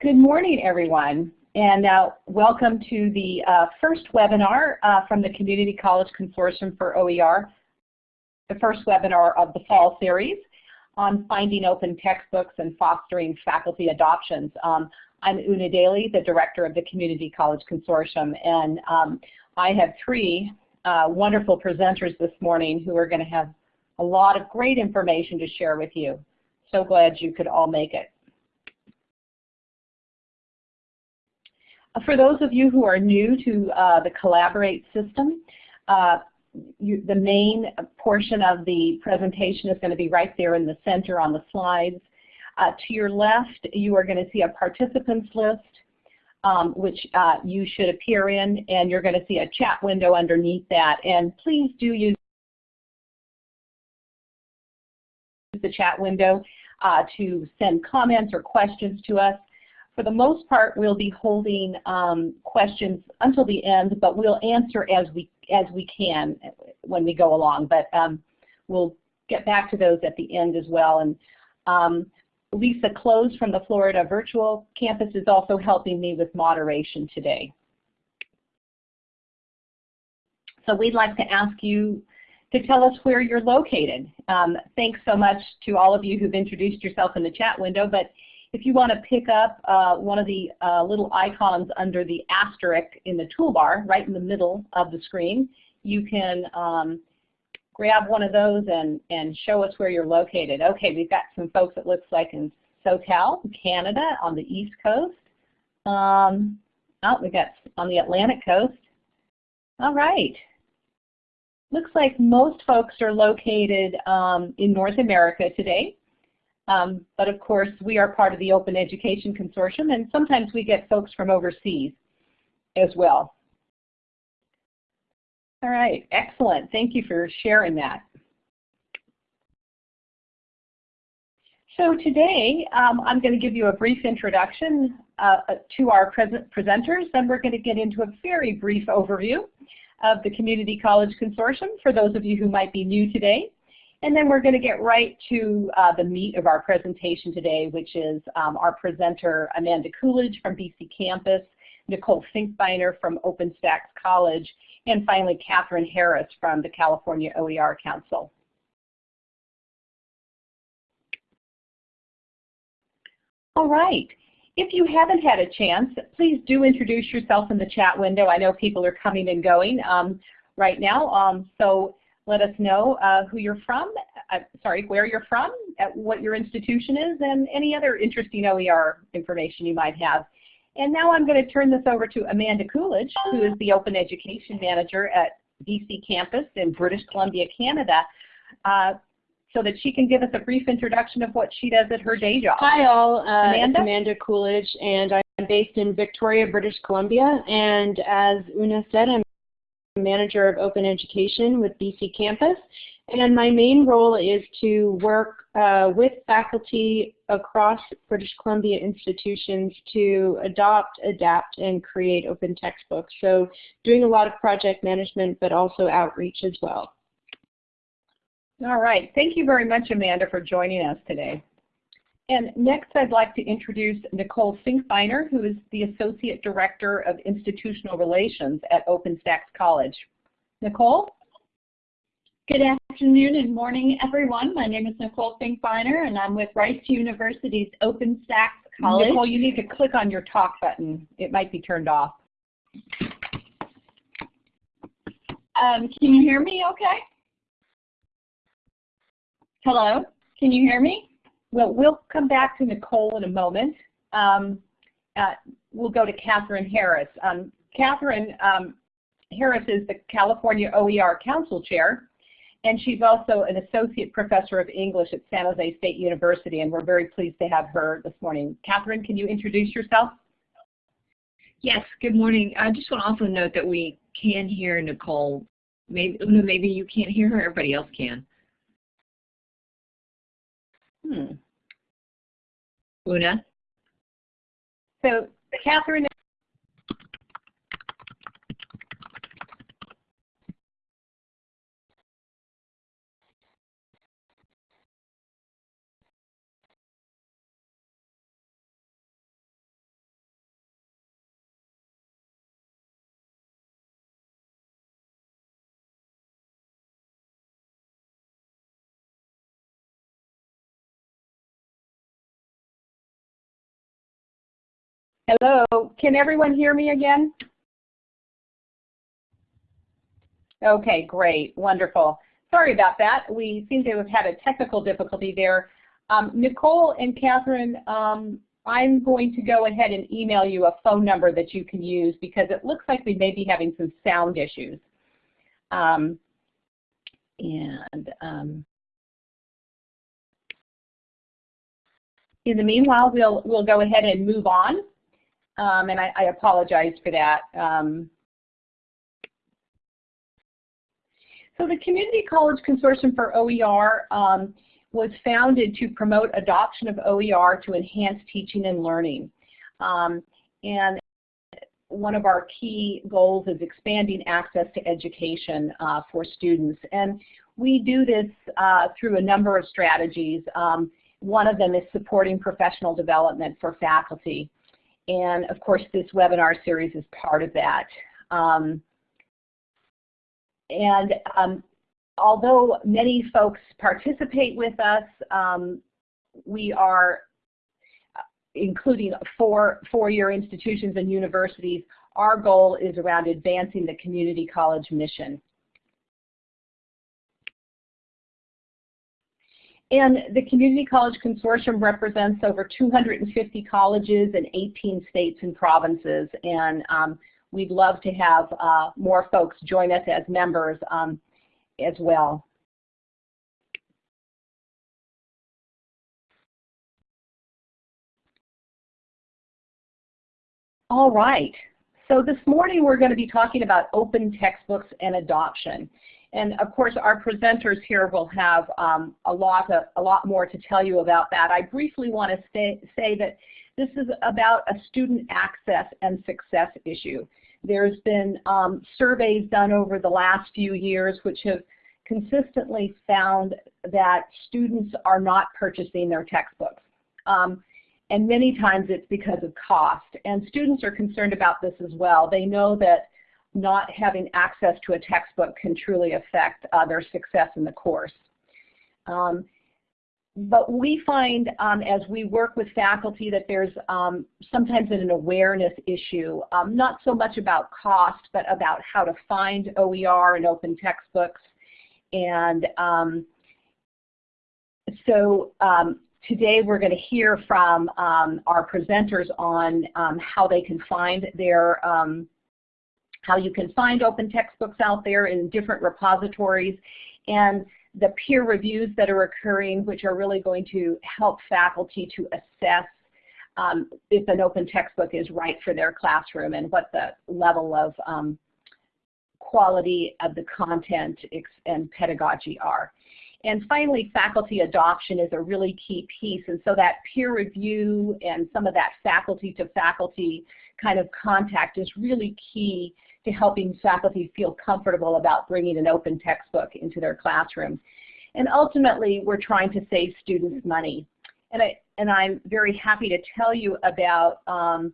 Good morning, everyone, and uh, welcome to the uh, first webinar uh, from the Community College Consortium for OER, the first webinar of the fall series on finding open textbooks and fostering faculty adoptions. Um, I'm Una Daly, the director of the Community College Consortium, and um, I have three uh, wonderful presenters this morning who are going to have a lot of great information to share with you. So glad you could all make it. For those of you who are new to uh, the Collaborate system, uh, you, the main portion of the presentation is going to be right there in the center on the slides. Uh, to your left, you are going to see a participants list, um, which uh, you should appear in, and you're going to see a chat window underneath that. And please do use the chat window uh, to send comments or questions to us. For the most part, we'll be holding um, questions until the end, but we'll answer as we as we can when we go along. But um, we'll get back to those at the end as well. And um, Lisa Close from the Florida Virtual Campus is also helping me with moderation today. So we'd like to ask you to tell us where you're located. Um, thanks so much to all of you who've introduced yourself in the chat window, but if you want to pick up uh, one of the uh, little icons under the asterisk in the toolbar, right in the middle of the screen, you can um, grab one of those and, and show us where you're located. Okay, we've got some folks it looks like in SoCal, Canada, on the East Coast. Um, oh, we got on the Atlantic Coast. All right. Looks like most folks are located um, in North America today. Um, but of course, we are part of the Open Education Consortium, and sometimes we get folks from overseas as well. All right, excellent. Thank you for sharing that. So today, um, I'm going to give you a brief introduction uh, to our presenters, and we're going to get into a very brief overview of the Community College Consortium for those of you who might be new today. And then we're going to get right to uh, the meat of our presentation today, which is um, our presenter Amanda Coolidge from BC Campus, Nicole Finkbeiner from OpenStax College, and finally Catherine Harris from the California OER Council. All right. If you haven't had a chance, please do introduce yourself in the chat window. I know people are coming and going um, right now. Um, so let us know uh, who you're from, uh, sorry, where you're from, what your institution is, and any other interesting OER information you might have. And now I'm going to turn this over to Amanda Coolidge, who is the Open Education Manager at BC Campus in British Columbia, Canada, uh, so that she can give us a brief introduction of what she does at her day job. Hi all, uh, Amanda? Amanda Coolidge, and I'm based in Victoria, British Columbia, and as Una said, I'm manager of open education with BC Campus. And my main role is to work uh, with faculty across British Columbia institutions to adopt, adapt, and create open textbooks. So doing a lot of project management, but also outreach as well. All right. Thank you very much, Amanda, for joining us today. And next I'd like to introduce Nicole Finkbeiner, who is the Associate Director of Institutional Relations at OpenStax College. Nicole? Good afternoon and morning, everyone. My name is Nicole Finkbeiner, and I'm with Rice University's OpenStax College. Nicole, you need to click on your talk button. It might be turned off. Um, can you hear me okay? Hello? Can you hear me? Well, we'll come back to Nicole in a moment. Um, uh, we'll go to Catherine Harris. Um, Catherine um, Harris is the California OER Council Chair, and she's also an Associate Professor of English at San Jose State University, and we're very pleased to have her this morning. Catherine, can you introduce yourself? Yes, good morning. I just want to also note that we can hear Nicole. Maybe, maybe you can't hear her, everybody else can. Hmm. Una? So, Catherine Hello, can everyone hear me again? Okay, great, wonderful. Sorry about that. We seem to have had a technical difficulty there. Um, Nicole and Catherine, um, I'm going to go ahead and email you a phone number that you can use because it looks like we may be having some sound issues. Um, and um, in the meanwhile, we'll we'll go ahead and move on. Um, and I, I, apologize for that. Um, so the Community College Consortium for OER um, was founded to promote adoption of OER to enhance teaching and learning. Um, and one of our key goals is expanding access to education uh, for students. And we do this uh, through a number of strategies. Um, one of them is supporting professional development for faculty. And of course, this webinar series is part of that. Um, and um, although many folks participate with us, um, we are uh, including four four-year institutions and universities, our goal is around advancing the community college mission. And the Community College Consortium represents over 250 colleges in 18 states and provinces. And um, we'd love to have uh, more folks join us as members um, as well. All right. So this morning we're going to be talking about open textbooks and adoption. And of course, our presenters here will have um, a, lot of, a lot more to tell you about that. I briefly want to say, say that this is about a student access and success issue. There's been um, surveys done over the last few years which have consistently found that students are not purchasing their textbooks. Um, and many times it's because of cost. And students are concerned about this as well. They know that not having access to a textbook can truly affect uh, their success in the course. Um, but we find um, as we work with faculty that there's um, sometimes an awareness issue, um, not so much about cost, but about how to find OER and open textbooks. And um, so um, today we're going to hear from our presenters on how they can find their how you can find open textbooks out there in different repositories, and the peer reviews that are occurring, which are really going to help faculty to assess um, if an open textbook is right for their classroom and what the level of um, quality of the content and pedagogy are. And finally, faculty adoption is a really key piece. And so that peer review and some of that faculty to faculty kind of contact is really key to helping faculty feel comfortable about bringing an open textbook into their classroom. And ultimately, we're trying to save students money. And, I, and I'm very happy to tell you about um,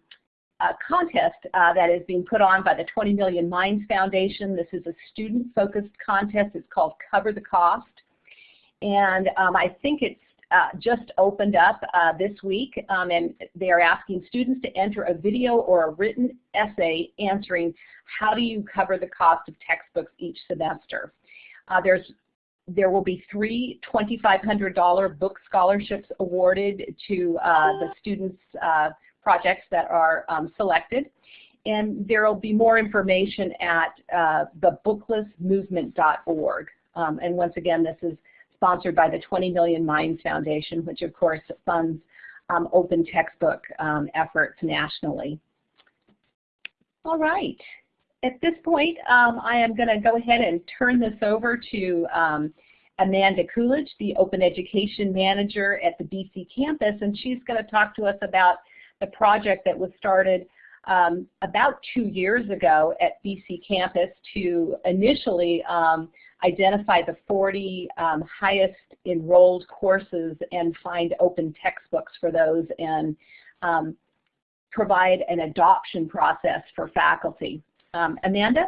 a contest uh, that is being put on by the 20 Million Minds Foundation. This is a student-focused contest. It's called Cover the Cost. And um, I think it's uh, just opened up uh, this week, um, and they are asking students to enter a video or a written essay answering how do you cover the cost of textbooks each semester. Uh, there's there will be three $2,500 book scholarships awarded to uh, the students' uh, projects that are um, selected. And there will be more information at uh, thebooklessmovement.org. Um, and once again, this is sponsored by the 20 Million Minds Foundation, which of course funds um, open textbook um, efforts nationally. All right. At this point, um, I am going to go ahead and turn this over to um, Amanda Coolidge, the Open Education Manager at the BC campus, and she's going to talk to us about the project that was started um, about two years ago at BC campus to initially um, identify the 40 um, highest enrolled courses and find open textbooks for those and um, provide an adoption process for faculty. Um, Amanda?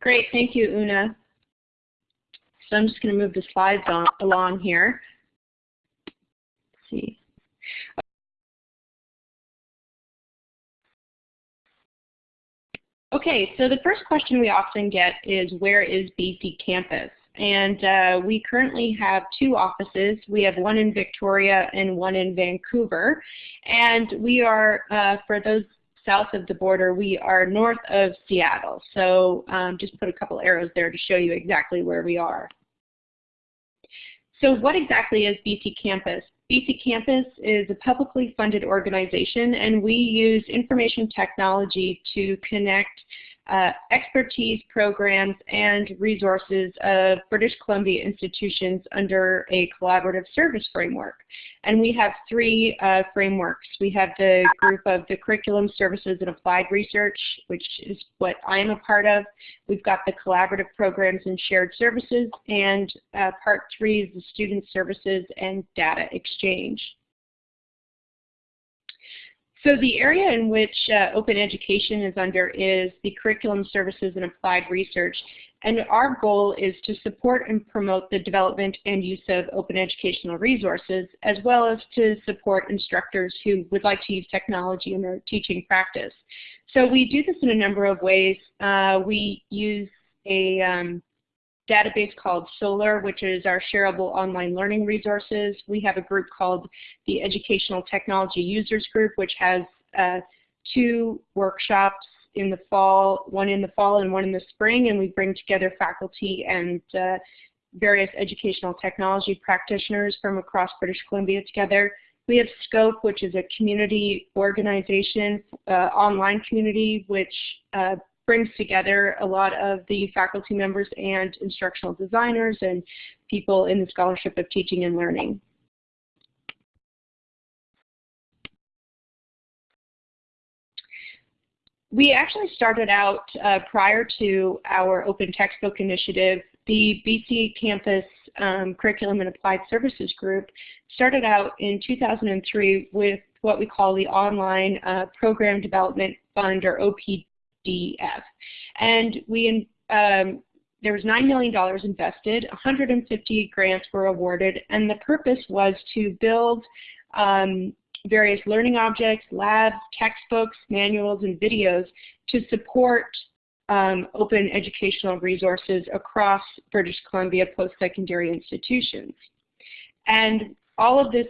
Great, thank you, Una. So I'm just going to move the slides on, along here. Let's see. Okay, so the first question we often get is where is BC Campus? And uh, we currently have two offices. We have one in Victoria and one in Vancouver. And we are, uh, for those south of the border, we are north of Seattle. So um, just put a couple arrows there to show you exactly where we are. So what exactly is BC Campus? BC Campus is a publicly funded organization and we use information technology to connect uh, expertise programs and resources of British Columbia institutions under a collaborative service framework. And we have three uh, frameworks. We have the group of the Curriculum Services and Applied Research, which is what I am a part of. We've got the collaborative programs and shared services, and uh, part three is the student services and data exchange. So the area in which uh, open education is under is the curriculum services and applied research. And our goal is to support and promote the development and use of open educational resources, as well as to support instructors who would like to use technology in their teaching practice. So we do this in a number of ways. Uh, we use a um, database called SOLAR, which is our shareable online learning resources. We have a group called the Educational Technology Users Group, which has uh, two workshops in the fall, one in the fall and one in the spring, and we bring together faculty and uh, various educational technology practitioners from across British Columbia together. We have SCOPE, which is a community organization, uh, online community, which uh, brings together a lot of the faculty members and instructional designers and people in the Scholarship of Teaching and Learning. We actually started out uh, prior to our Open Textbook Initiative, the BC Campus um, Curriculum and Applied Services Group started out in 2003 with what we call the Online uh, Program Development Fund or OPD DF. And we um, there was $9 million invested, 150 grants were awarded, and the purpose was to build um, various learning objects, labs, textbooks, manuals, and videos to support um, open educational resources across British Columbia post-secondary institutions. And all of this,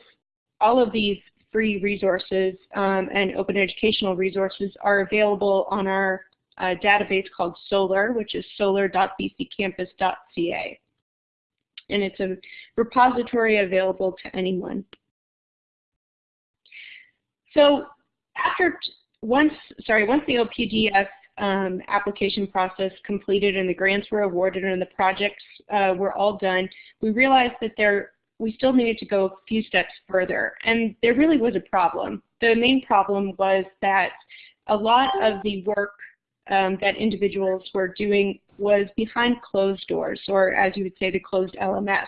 all of these free resources um, and open educational resources are available on our uh, database called SOLAR, which is solar.bccampus.ca. And it's a repository available to anyone. So after once, sorry, once the OPDF um, application process completed and the grants were awarded and the projects uh, were all done, we realized that there we still needed to go a few steps further. And there really was a problem. The main problem was that a lot of the work um, that individuals were doing was behind closed doors, or as you would say, the closed LMS.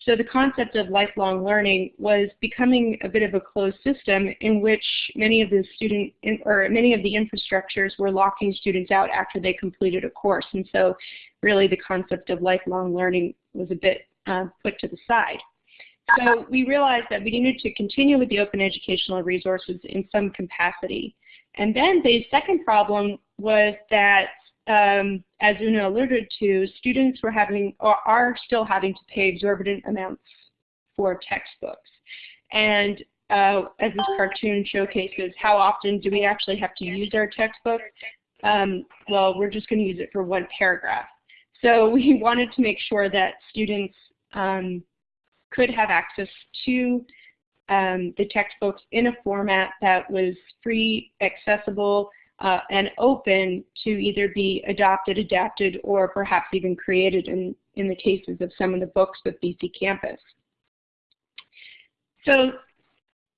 So the concept of lifelong learning was becoming a bit of a closed system in which many of the student in, or many of the infrastructures were locking students out after they completed a course. And so really the concept of lifelong learning was a bit uh, put to the side. So we realized that we needed to continue with the open educational resources in some capacity. And then the second problem was that, um, as Una alluded to, students were having or are still having to pay exorbitant amounts for textbooks. And uh, as this cartoon showcases, how often do we actually have to use our textbook? Um, well, we're just going to use it for one paragraph. So we wanted to make sure that students um, could have access to um, the textbooks in a format that was free, accessible, uh, and open to either be adopted, adapted, or perhaps even created in, in the cases of some of the books with BC Campus. So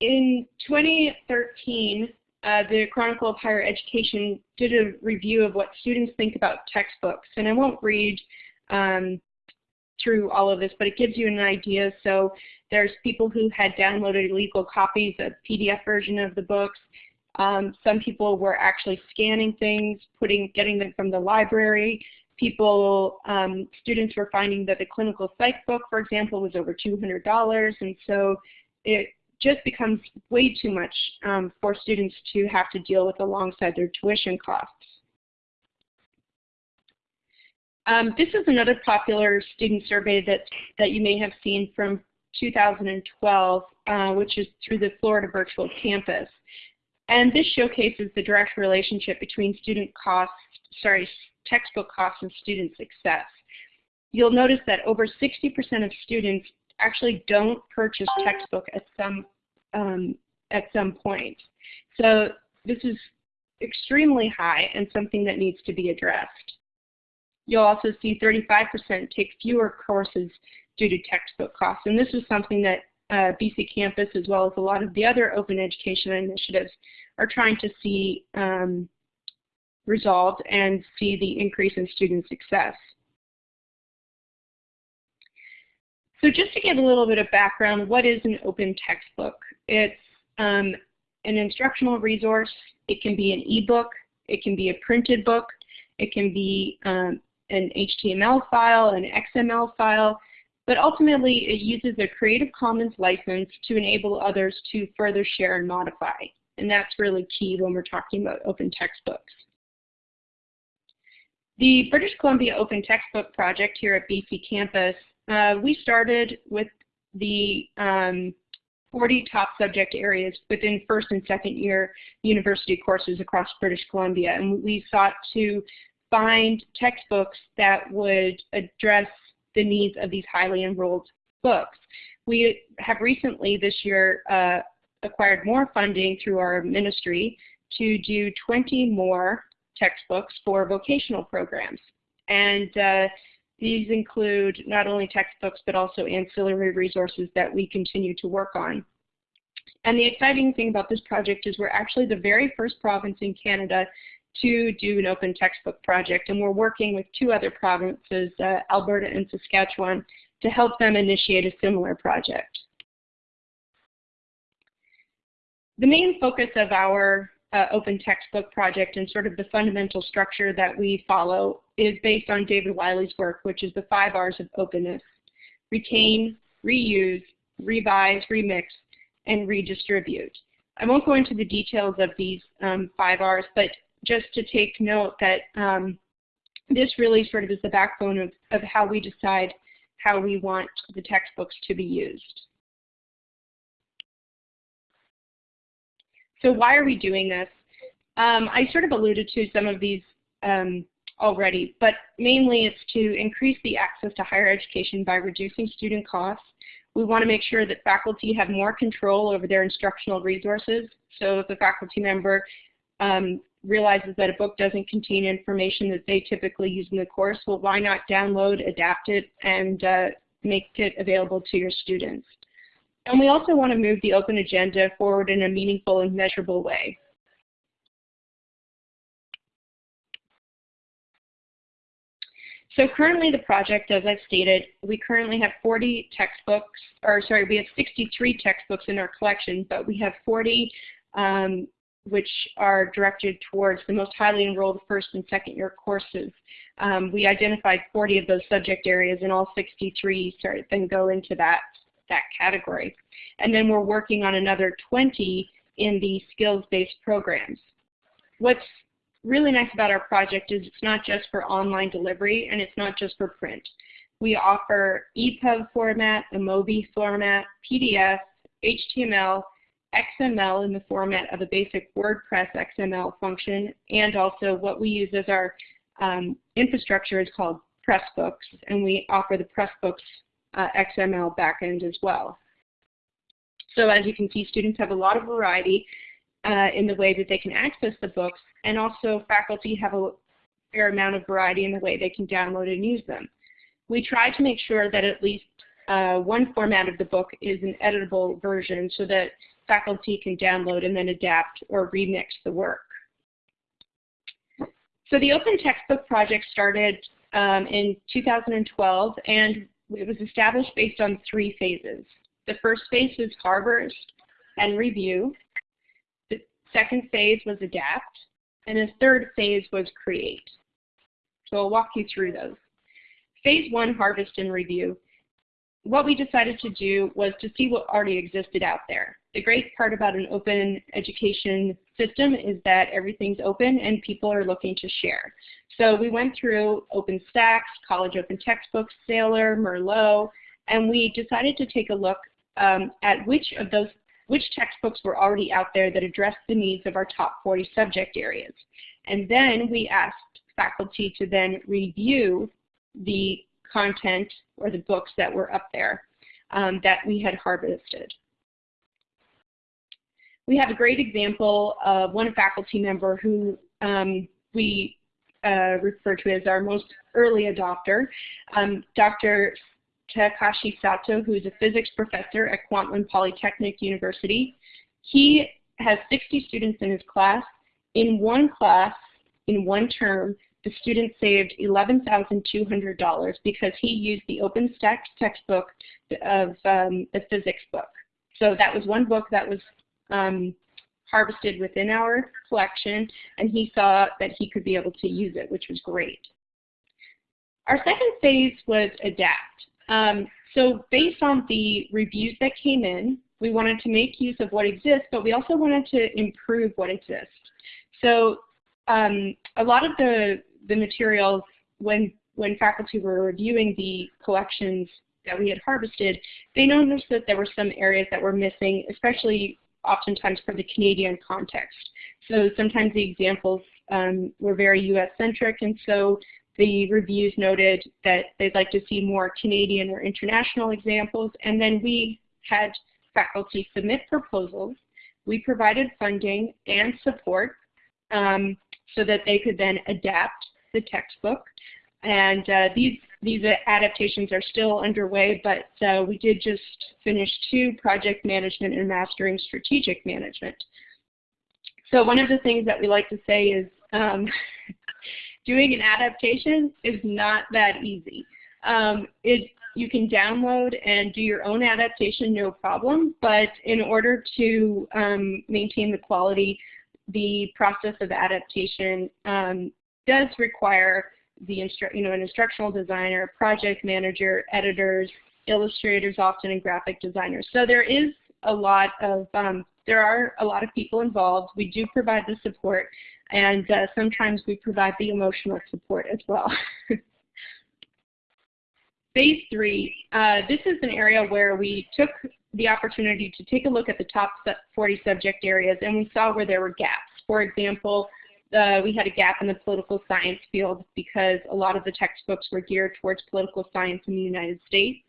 in 2013, uh, the Chronicle of Higher Education did a review of what students think about textbooks. And I won't read um, through all of this, but it gives you an idea. So there's people who had downloaded illegal copies of PDF version of the books. Um, some people were actually scanning things, putting, getting them from the library. People, um, students were finding that the clinical psych book, for example, was over $200, and so it just becomes way too much um, for students to have to deal with alongside their tuition costs. Um, this is another popular student survey that, that you may have seen from 2012, uh, which is through the Florida Virtual Campus. And this showcases the direct relationship between student costs, sorry, textbook costs and student success. You'll notice that over 60% of students actually don't purchase textbook at some um, at some point. So this is extremely high and something that needs to be addressed. You'll also see 35% take fewer courses due to textbook costs. And this is something that uh, BC Campus, as well as a lot of the other open education initiatives, are trying to see um, resolved and see the increase in student success. So just to give a little bit of background, what is an open textbook? It's um, an instructional resource. It can be an ebook. It can be a printed book. It can be um, an HTML file, an XML file, but ultimately it uses a Creative Commons license to enable others to further share and modify. And that's really key when we're talking about open textbooks. The British Columbia Open Textbook Project here at BC Campus, uh, we started with the um, 40 top subject areas within first and second year university courses across British Columbia. And we sought to find textbooks that would address the needs of these highly enrolled books. We have recently this year uh, acquired more funding through our ministry to do 20 more textbooks for vocational programs. And uh, these include not only textbooks but also ancillary resources that we continue to work on. And the exciting thing about this project is we're actually the very first province in Canada to do an open textbook project. And we're working with two other provinces, uh, Alberta and Saskatchewan, to help them initiate a similar project. The main focus of our uh, open textbook project and sort of the fundamental structure that we follow is based on David Wiley's work, which is the five R's of openness. Retain, reuse, revise, remix, and redistribute. I won't go into the details of these um, five R's, but just to take note that um, this really sort of is the backbone of, of how we decide how we want the textbooks to be used. So why are we doing this? Um, I sort of alluded to some of these um, already, but mainly it's to increase the access to higher education by reducing student costs. We want to make sure that faculty have more control over their instructional resources. So if a faculty member um, realizes that a book doesn't contain information that they typically use in the course, well, why not download, adapt it, and uh, make it available to your students? And we also want to move the open agenda forward in a meaningful and measurable way. So currently the project, as I've stated, we currently have 40 textbooks, or sorry, we have 63 textbooks in our collection, but we have 40 um, which are directed towards the most highly enrolled first and second year courses. Um, we identified 40 of those subject areas and all 63 started, then go into that, that category. And then we're working on another 20 in the skills-based programs. What's really nice about our project is it's not just for online delivery and it's not just for print. We offer EPUB format, a MOBI format, PDF, HTML, XML in the format of a basic WordPress XML function, and also what we use as our um, infrastructure is called Pressbooks, and we offer the Pressbooks uh, XML backend as well. So as you can see, students have a lot of variety uh, in the way that they can access the books, and also faculty have a fair amount of variety in the way they can download and use them. We try to make sure that at least uh, one format of the book is an editable version so that faculty can download and then adapt or remix the work. So the Open Textbook Project started um, in 2012 and it was established based on three phases. The first phase was harvest and review. The second phase was adapt. And the third phase was create. So I'll walk you through those. Phase one, harvest and review. What we decided to do was to see what already existed out there the great part about an open education system is that everything's open and people are looking to share. So we went through OpenStax, College Open Textbooks, Saylor, Merlot, and we decided to take a look um, at which of those which textbooks were already out there that addressed the needs of our top 40 subject areas. And then we asked faculty to then review the content or the books that were up there um, that we had harvested. We have a great example of one faculty member who um, we uh, refer to as our most early adopter, um, Dr. Takashi Sato, who is a physics professor at Kwantlen Polytechnic University. He has 60 students in his class. In one class, in one term, the student saved $11,200 because he used the OpenStax textbook of um, the physics book. So that was one book that was um, harvested within our collection, and he saw that he could be able to use it, which was great. Our second phase was adapt. Um, so based on the reviews that came in, we wanted to make use of what exists, but we also wanted to improve what exists. So um, a lot of the, the materials, when, when faculty were reviewing the collections that we had harvested, they noticed that there were some areas that were missing, especially oftentimes for the Canadian context. So sometimes the examples um, were very US-centric, and so the reviews noted that they'd like to see more Canadian or international examples, and then we had faculty submit proposals. We provided funding and support um, so that they could then adapt the textbook. And uh, these, these adaptations are still underway, but uh, we did just finish two, project management and mastering strategic management. So one of the things that we like to say is um, doing an adaptation is not that easy. Um, it, you can download and do your own adaptation, no problem, but in order to um, maintain the quality, the process of adaptation um, does require the instru you know, an instructional designer, project manager, editors, illustrators often, and graphic designers. So there is a lot of, um, there are a lot of people involved. We do provide the support, and uh, sometimes we provide the emotional support as well. Phase three, uh, this is an area where we took the opportunity to take a look at the top 40 subject areas and we saw where there were gaps. For example, uh, we had a gap in the political science field because a lot of the textbooks were geared towards political science in the United States.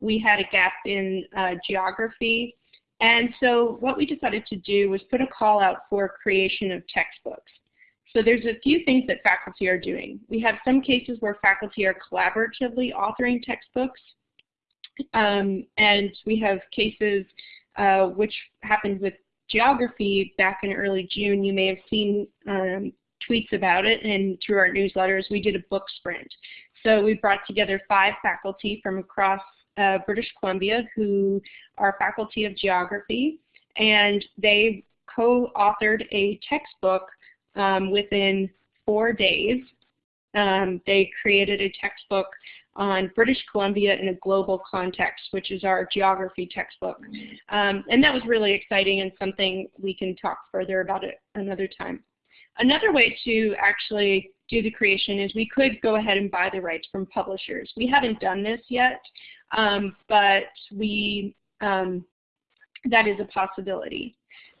We had a gap in uh, geography. And so what we decided to do was put a call out for creation of textbooks. So there's a few things that faculty are doing. We have some cases where faculty are collaboratively authoring textbooks. Um, and we have cases uh, which happened with geography back in early June. You may have seen um, tweets about it, and through our newsletters, we did a book sprint. So we brought together five faculty from across uh, British Columbia who are faculty of geography, and they co-authored a textbook um, within four days. Um, they created a textbook on British Columbia in a global context, which is our geography textbook. Um, and that was really exciting and something we can talk further about it another time. Another way to actually do the creation is we could go ahead and buy the rights from publishers. We haven't done this yet, um, but we um, that is a possibility.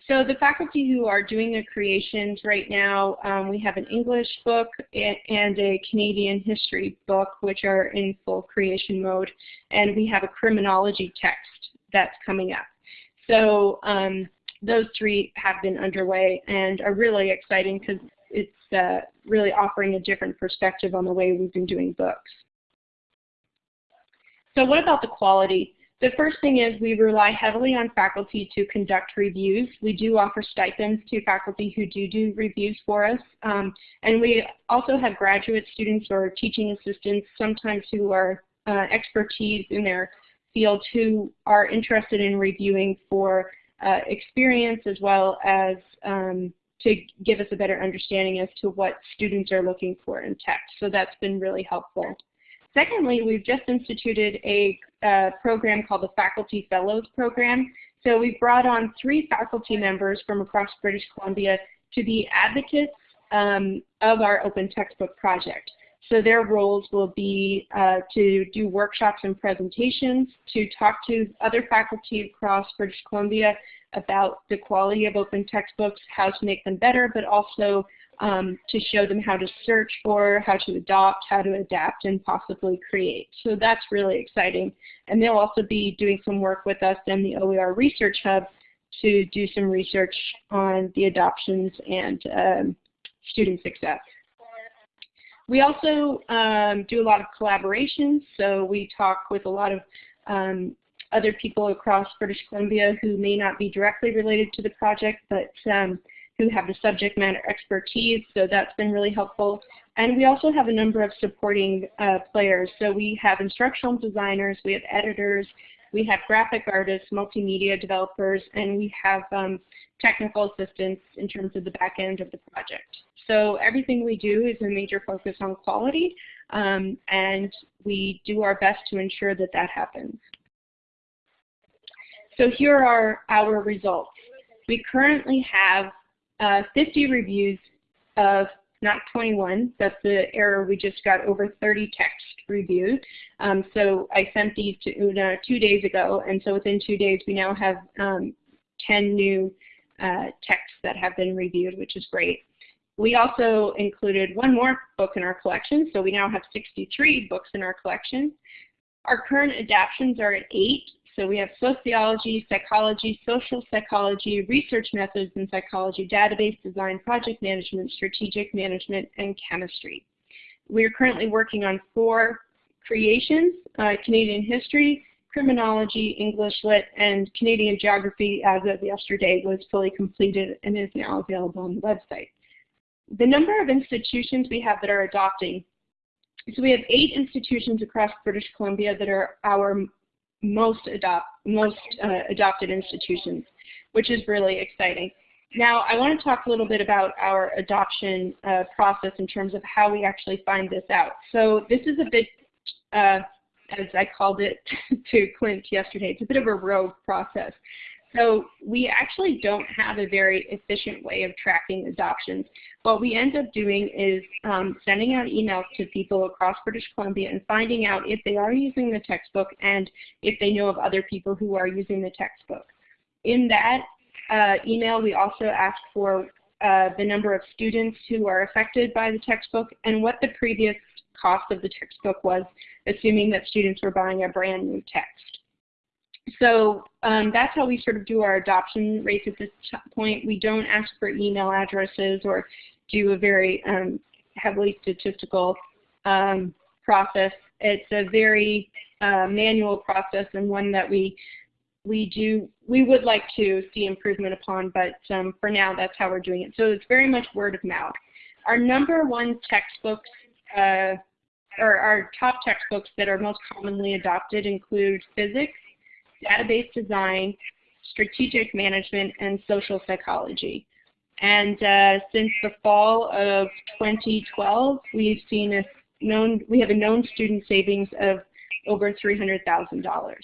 So the faculty who are doing the creations right now, um, we have an English book and a Canadian history book, which are in full creation mode, and we have a criminology text that's coming up. So um, those three have been underway and are really exciting because it's uh, really offering a different perspective on the way we've been doing books. So what about the quality? The first thing is we rely heavily on faculty to conduct reviews. We do offer stipends to faculty who do do reviews for us. Um, and we also have graduate students or teaching assistants sometimes who are uh, expertise in their field who are interested in reviewing for uh, experience as well as um, to give us a better understanding as to what students are looking for in text. So that's been really helpful. Secondly, we've just instituted a program called the Faculty Fellows Program. So we've brought on three faculty members from across British Columbia to be advocates um, of our open textbook project. So their roles will be uh, to do workshops and presentations, to talk to other faculty across British Columbia about the quality of open textbooks, how to make them better, but also um, to show them how to search for, how to adopt, how to adapt, and possibly create. So that's really exciting. And they'll also be doing some work with us in the OER Research Hub to do some research on the adoptions and um, student success. We also um, do a lot of collaborations, so we talk with a lot of um, other people across British Columbia who may not be directly related to the project, but um, who have the subject matter expertise, so that's been really helpful. And we also have a number of supporting uh, players. So we have instructional designers, we have editors, we have graphic artists, multimedia developers, and we have um, technical assistance in terms of the back end of the project. So everything we do is a major focus on quality, um, and we do our best to ensure that that happens. So here are our results. We currently have uh, 50 reviews of not 21, that's the error, we just got over 30 text reviewed. Um, so I sent these to Una two days ago, and so within two days we now have um, 10 new uh, texts that have been reviewed, which is great. We also included one more book in our collection, so we now have 63 books in our collection. Our current adaptions are at eight, so we have sociology, psychology, social psychology, research methods in psychology, database design, project management, strategic management, and chemistry. We are currently working on four creations, uh, Canadian history, criminology, English lit, and Canadian geography as of yesterday was fully completed and is now available on the website the number of institutions we have that are adopting, so we have eight institutions across British Columbia that are our most, adopt, most uh, adopted institutions, which is really exciting. Now, I want to talk a little bit about our adoption uh, process in terms of how we actually find this out. So this is a bit, uh, as I called it to Clint yesterday, it's a bit of a rogue process. So we actually don't have a very efficient way of tracking adoptions. What we end up doing is um, sending out emails to people across British Columbia and finding out if they are using the textbook and if they know of other people who are using the textbook. In that uh, email, we also ask for uh, the number of students who are affected by the textbook and what the previous cost of the textbook was, assuming that students were buying a brand new text so um, that's how we sort of do our adoption rates at this point. We don't ask for email addresses or do a very um, heavily statistical um, process. It's a very uh, manual process and one that we we do we would like to see improvement upon, but um, for now that's how we're doing it. So it's very much word of mouth. Our number one textbooks uh, or our top textbooks that are most commonly adopted include physics, database design, strategic management, and social psychology. And uh, since the fall of 2012, we've seen a known, we have a known student savings of over $300,000.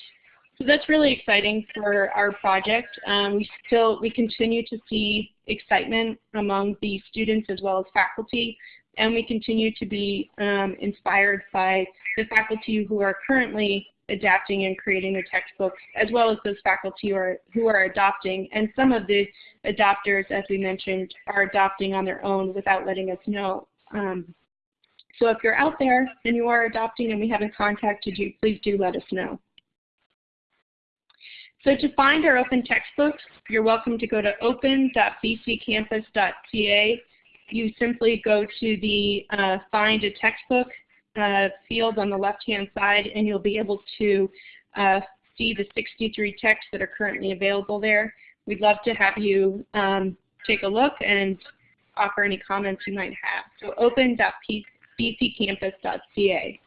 So that's really exciting for our project. Um, we still, we continue to see excitement among the students as well as faculty, and we continue to be um, inspired by the faculty who are currently adapting and creating the textbooks, as well as those faculty who are, who are adopting. And some of the adopters, as we mentioned, are adopting on their own without letting us know. Um, so if you're out there and you are adopting and we haven't contacted you, please do let us know. So to find our open textbooks, you're welcome to go to open.bccampus.ca. You simply go to the uh, Find a Textbook field on the left-hand side, and you'll be able to uh, see the 63 texts that are currently available there. We'd love to have you um, take a look and offer any comments you might have. So open.bccampus.ca.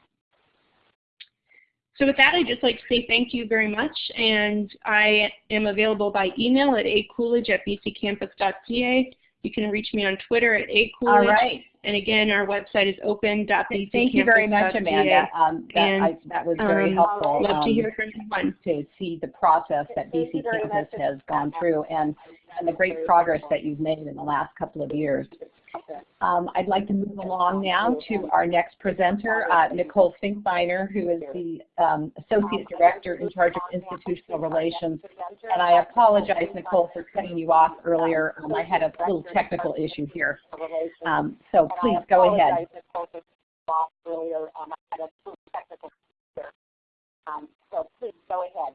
So with that, I'd just like to say thank you very much, and I am available by email at acoolidge at bccampus.ca. You can reach me on Twitter at acoolidge. All right. And again, our website is open. Thank you very much, Amanda. Um, that, And, I, that was very um, helpful. Love to um, hear from everyone. to see the process that BCcampus has gone through and, and the great progress that you've made in the last couple of years. Um, I'd like to move along now to our next presenter, uh, Nicole Finkbeiner, who is the um, Associate Director in charge of Institutional Relations. And I apologize, Nicole, for cutting you off earlier. Um, I had a little technical issue here. Um, so please go ahead. Um, I had a technical speaker. Um, so please go ahead.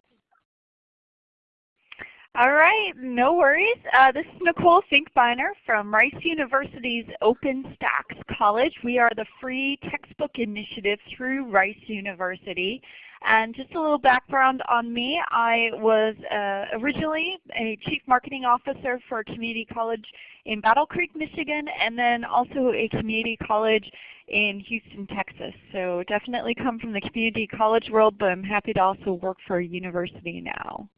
All right, no worries. Uh, this is Nicole Finkbeiner from Rice University's OpenStax College. We are the free textbook initiative through Rice University. And just a little background on me, I was uh, originally a Chief Marketing Officer for a community college in Battle Creek, Michigan, and then also a community college in Houston, Texas. So definitely come from the community college world, but I'm happy to also work for a university now.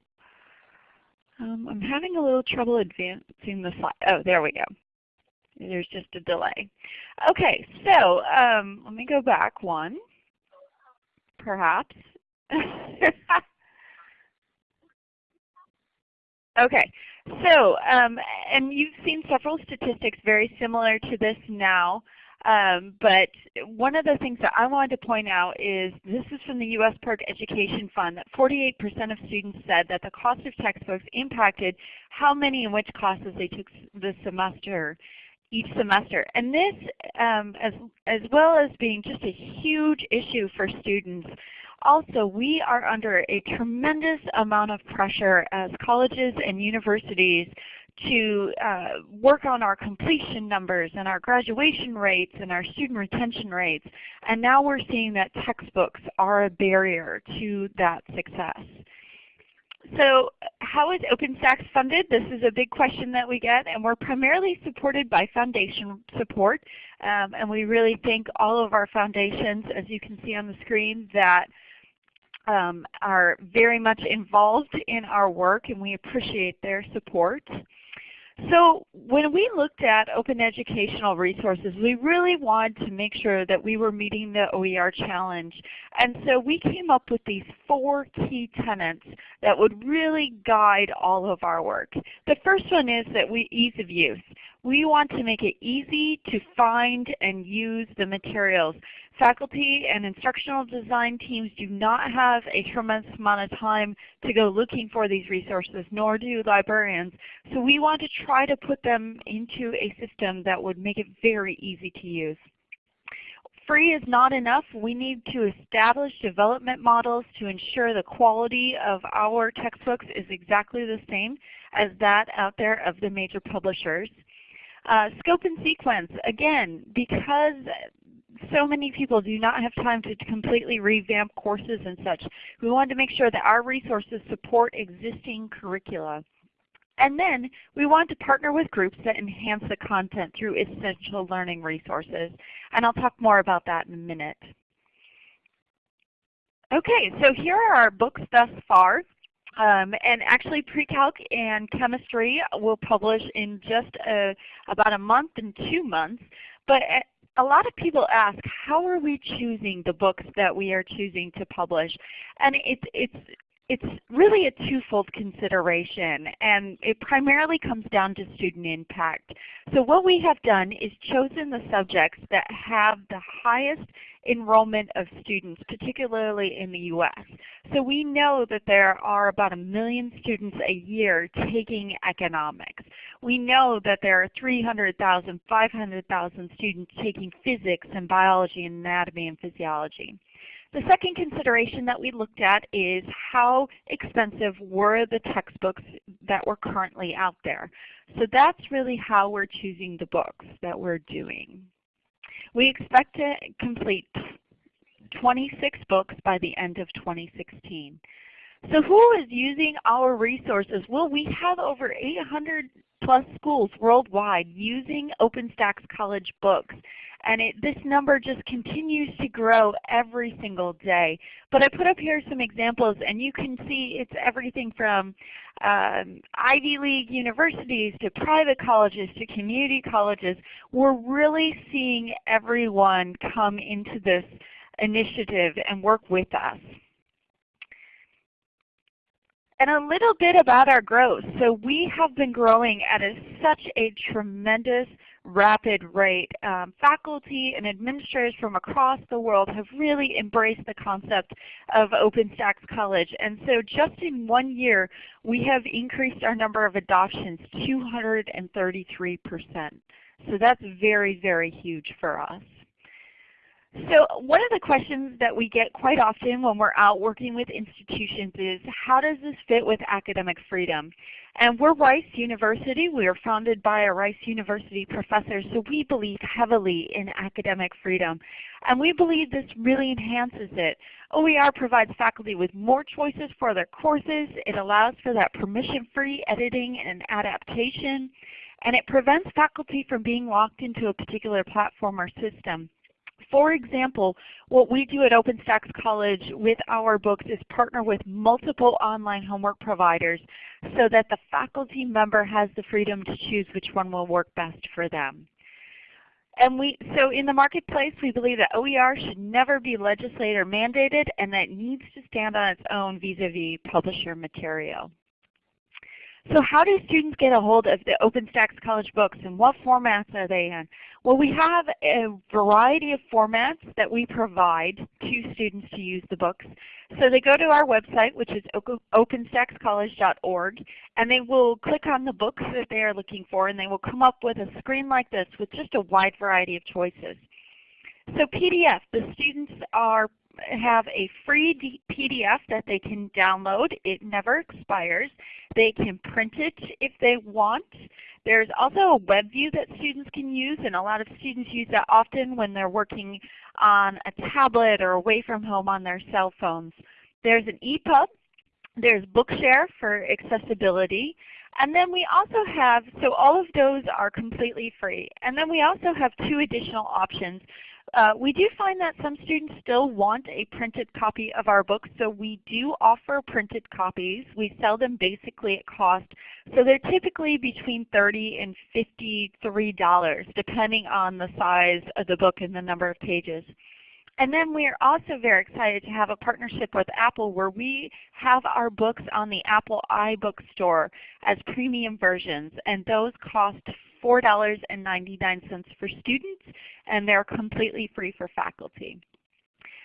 Um, I'm having a little trouble advancing the slide. Oh, there we go. There's just a delay. Okay, so um, let me go back one, perhaps. okay, so um, and you've seen several statistics very similar to this now. Um, but one of the things that I wanted to point out is this is from the U.S. PIRG Education Fund that 48% of students said that the cost of textbooks impacted how many and which classes they took this semester each semester. And this, um, as, as well as being just a huge issue for students, also we are under a tremendous amount of pressure as colleges and universities to uh, work on our completion numbers and our graduation rates and our student retention rates. And now we're seeing that textbooks are a barrier to that success. So how is OpenStax funded? This is a big question that we get, and we're primarily supported by foundation support. Um, and we really thank all of our foundations, as you can see on the screen, that um, are very much involved in our work, and we appreciate their support. So when we looked at open educational resources, we really wanted to make sure that we were meeting the OER challenge. And so we came up with these four key tenets that would really guide all of our work. The first one is that we ease of use. We want to make it easy to find and use the materials. Faculty and instructional design teams do not have a tremendous amount of time to go looking for these resources, nor do librarians. So we want to try to put them into a system that would make it very easy to use. Free is not enough. We need to establish development models to ensure the quality of our textbooks is exactly the same as that out there of the major publishers. Uh, scope and sequence, again, because so many people do not have time to completely revamp courses and such. We wanted to make sure that our resources support existing curricula. And then we want to partner with groups that enhance the content through essential learning resources. And I'll talk more about that in a minute. Okay, so here are our books thus far. Um, and actually pre-calc and chemistry will publish in just a, about a month and two months. But a lot of people ask, how are we choosing the books that we are choosing to publish? And it's, it's, it's really a twofold consideration, and it primarily comes down to student impact. So what we have done is chosen the subjects that have the highest enrollment of students, particularly in the U.S. So we know that there are about a million students a year taking economics. We know that there are 300,000, 500,000 students taking physics and biology and anatomy and physiology. The second consideration that we looked at is how expensive were the textbooks that were currently out there. So that's really how we're choosing the books that we're doing. We expect to complete 26 books by the end of 2016. So who is using our resources? Well, we have over 800 plus schools worldwide using OpenStax College books. And it, this number just continues to grow every single day. But I put up here some examples and you can see it's everything from um, Ivy League universities to private colleges to community colleges. We're really seeing everyone come into this initiative and work with us. And a little bit about our growth. So we have been growing at a, such a tremendous rapid rate. Um, faculty and administrators from across the world have really embraced the concept of OpenStax College. And so just in one year, we have increased our number of adoptions 233%. So that's very, very huge for us. So one of the questions that we get quite often when we're out working with institutions is, how does this fit with academic freedom? And we're Rice University. We are founded by a Rice University professor, so we believe heavily in academic freedom. And we believe this really enhances it. OER provides faculty with more choices for their courses. It allows for that permission-free editing and adaptation. And it prevents faculty from being locked into a particular platform or system. For example, what we do at OpenStax College with our books is partner with multiple online homework providers so that the faculty member has the freedom to choose which one will work best for them. And we, so in the marketplace, we believe that OER should never be legislator mandated and that it needs to stand on its own vis-a-vis -vis publisher material. So how do students get a hold of the OpenStax College books and what formats are they in? Well, we have a variety of formats that we provide to students to use the books. So they go to our website, which is openstaxcollege.org, and they will click on the books that they are looking for, and they will come up with a screen like this with just a wide variety of choices. So PDF, the students are have a free PDF that they can download. It never expires. They can print it if they want. There's also a web view that students can use, and a lot of students use that often when they're working on a tablet or away from home on their cell phones. There's an EPUB. There's Bookshare for accessibility. And then we also have, so all of those are completely free. And then we also have two additional options. Uh, we do find that some students still want a printed copy of our books, so we do offer printed copies. We sell them basically at cost. So they're typically between 30 and $53 depending on the size of the book and the number of pages. And then we are also very excited to have a partnership with Apple where we have our books on the Apple iBookstore as premium versions, and those cost $4.99 for students, and they're completely free for faculty.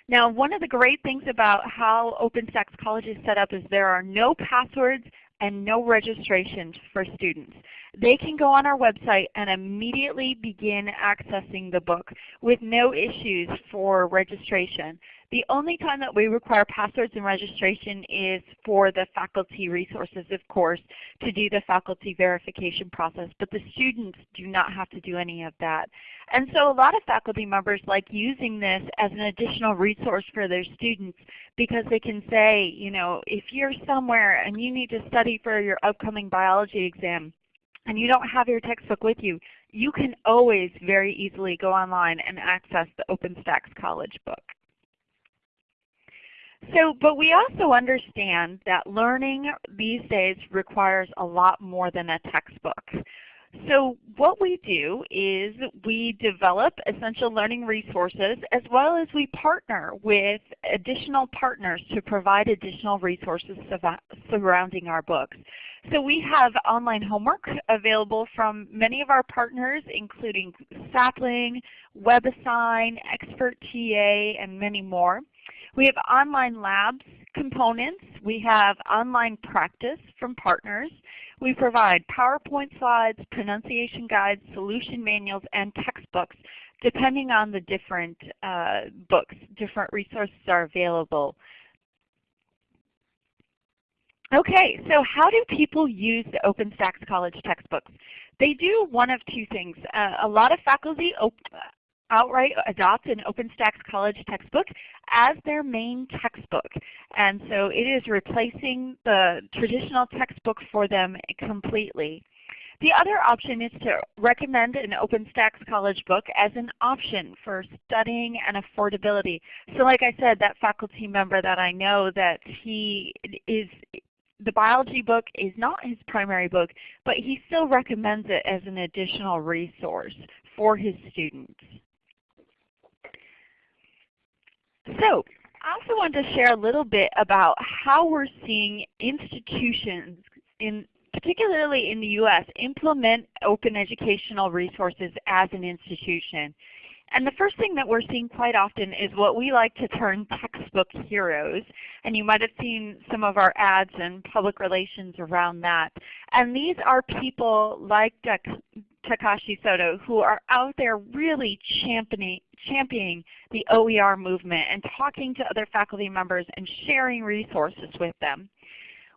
Now one of the great things about how OpenStax College is set up is there are no passwords and no registrations for students. They can go on our website and immediately begin accessing the book with no issues for registration. The only time that we require passwords and registration is for the faculty resources, of course, to do the faculty verification process, but the students do not have to do any of that. And so a lot of faculty members like using this as an additional resource for their students because they can say, you know, if you're somewhere and you need to study for your upcoming biology exam, and you don't have your textbook with you, you can always very easily go online and access the OpenStax College book. So, but we also understand that learning these days requires a lot more than a textbook. So what we do is we develop essential learning resources as well as we partner with additional partners to provide additional resources surrounding our books. So we have online homework available from many of our partners including Sapling, WebAssign, Expert TA, and many more. We have online labs components. We have online practice from partners. We provide PowerPoint slides, pronunciation guides, solution manuals, and textbooks depending on the different uh, books. Different resources are available. Okay, so how do people use the OpenStax College textbooks? They do one of two things. Uh, a lot of faculty outright adopt an OpenStax College textbook as their main textbook. And so it is replacing the traditional textbook for them completely. The other option is to recommend an OpenStax College book as an option for studying and affordability. So like I said, that faculty member that I know that he is the biology book is not his primary book, but he still recommends it as an additional resource for his students. So I also wanted to share a little bit about how we're seeing institutions, in, particularly in the U.S., implement open educational resources as an institution. And the first thing that we're seeing quite often is what we like to term textbook heroes. And you might have seen some of our ads and public relations around that. And these are people like Takashi Soto who are out there really championing, championing the OER movement and talking to other faculty members and sharing resources with them.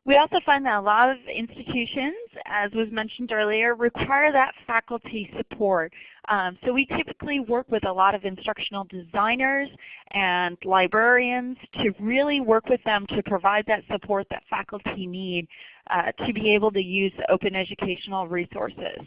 We also find that a lot of institutions, as was mentioned earlier, require that faculty support. Um, so we typically work with a lot of instructional designers and librarians to really work with them to provide that support that faculty need uh, to be able to use open educational resources.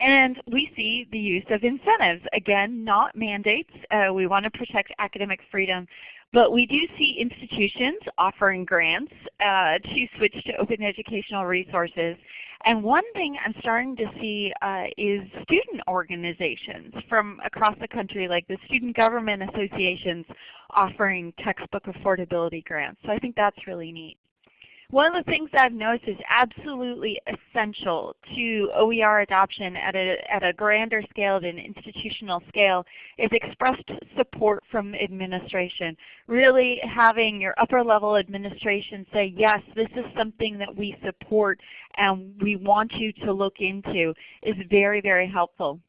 And we see the use of incentives. Again, not mandates. Uh, we want to protect academic freedom. But we do see institutions offering grants uh, to switch to open educational resources. And one thing I'm starting to see uh, is student organizations from across the country, like the Student Government Associations, offering textbook affordability grants. So I think that's really neat. One of the things I've noticed is absolutely essential to OER adoption at a, at a grander scale than institutional scale is expressed support from administration. Really having your upper level administration say, yes, this is something that we support and we want you to look into is very, very helpful.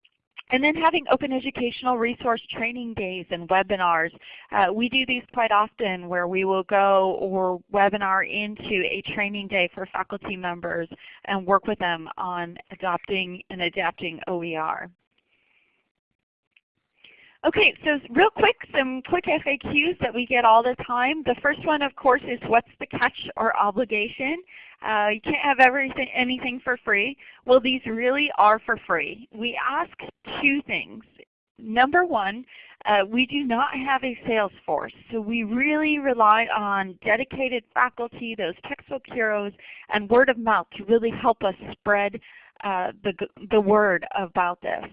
And then having open educational resource training days and webinars. Uh, we do these quite often where we will go or webinar into a training day for faculty members and work with them on adopting and adapting OER. Okay, so real quick, some quick FAQs that we get all the time. The first one, of course, is what's the catch or obligation? Uh, you can't have everything, anything for free. Well, these really are for free. We ask two things. Number one, uh, we do not have a sales force, so we really rely on dedicated faculty, those textbook heroes, and word of mouth to really help us spread uh, the, the word about this.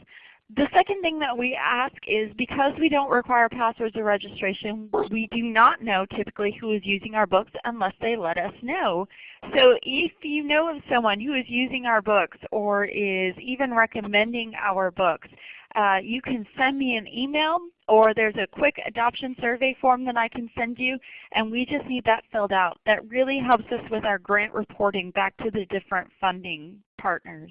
The second thing that we ask is because we don't require passwords or registration, we do not know typically who is using our books unless they let us know. So if you know of someone who is using our books or is even recommending our books, uh, you can send me an email or there's a quick adoption survey form that I can send you and we just need that filled out. That really helps us with our grant reporting back to the different funding partners.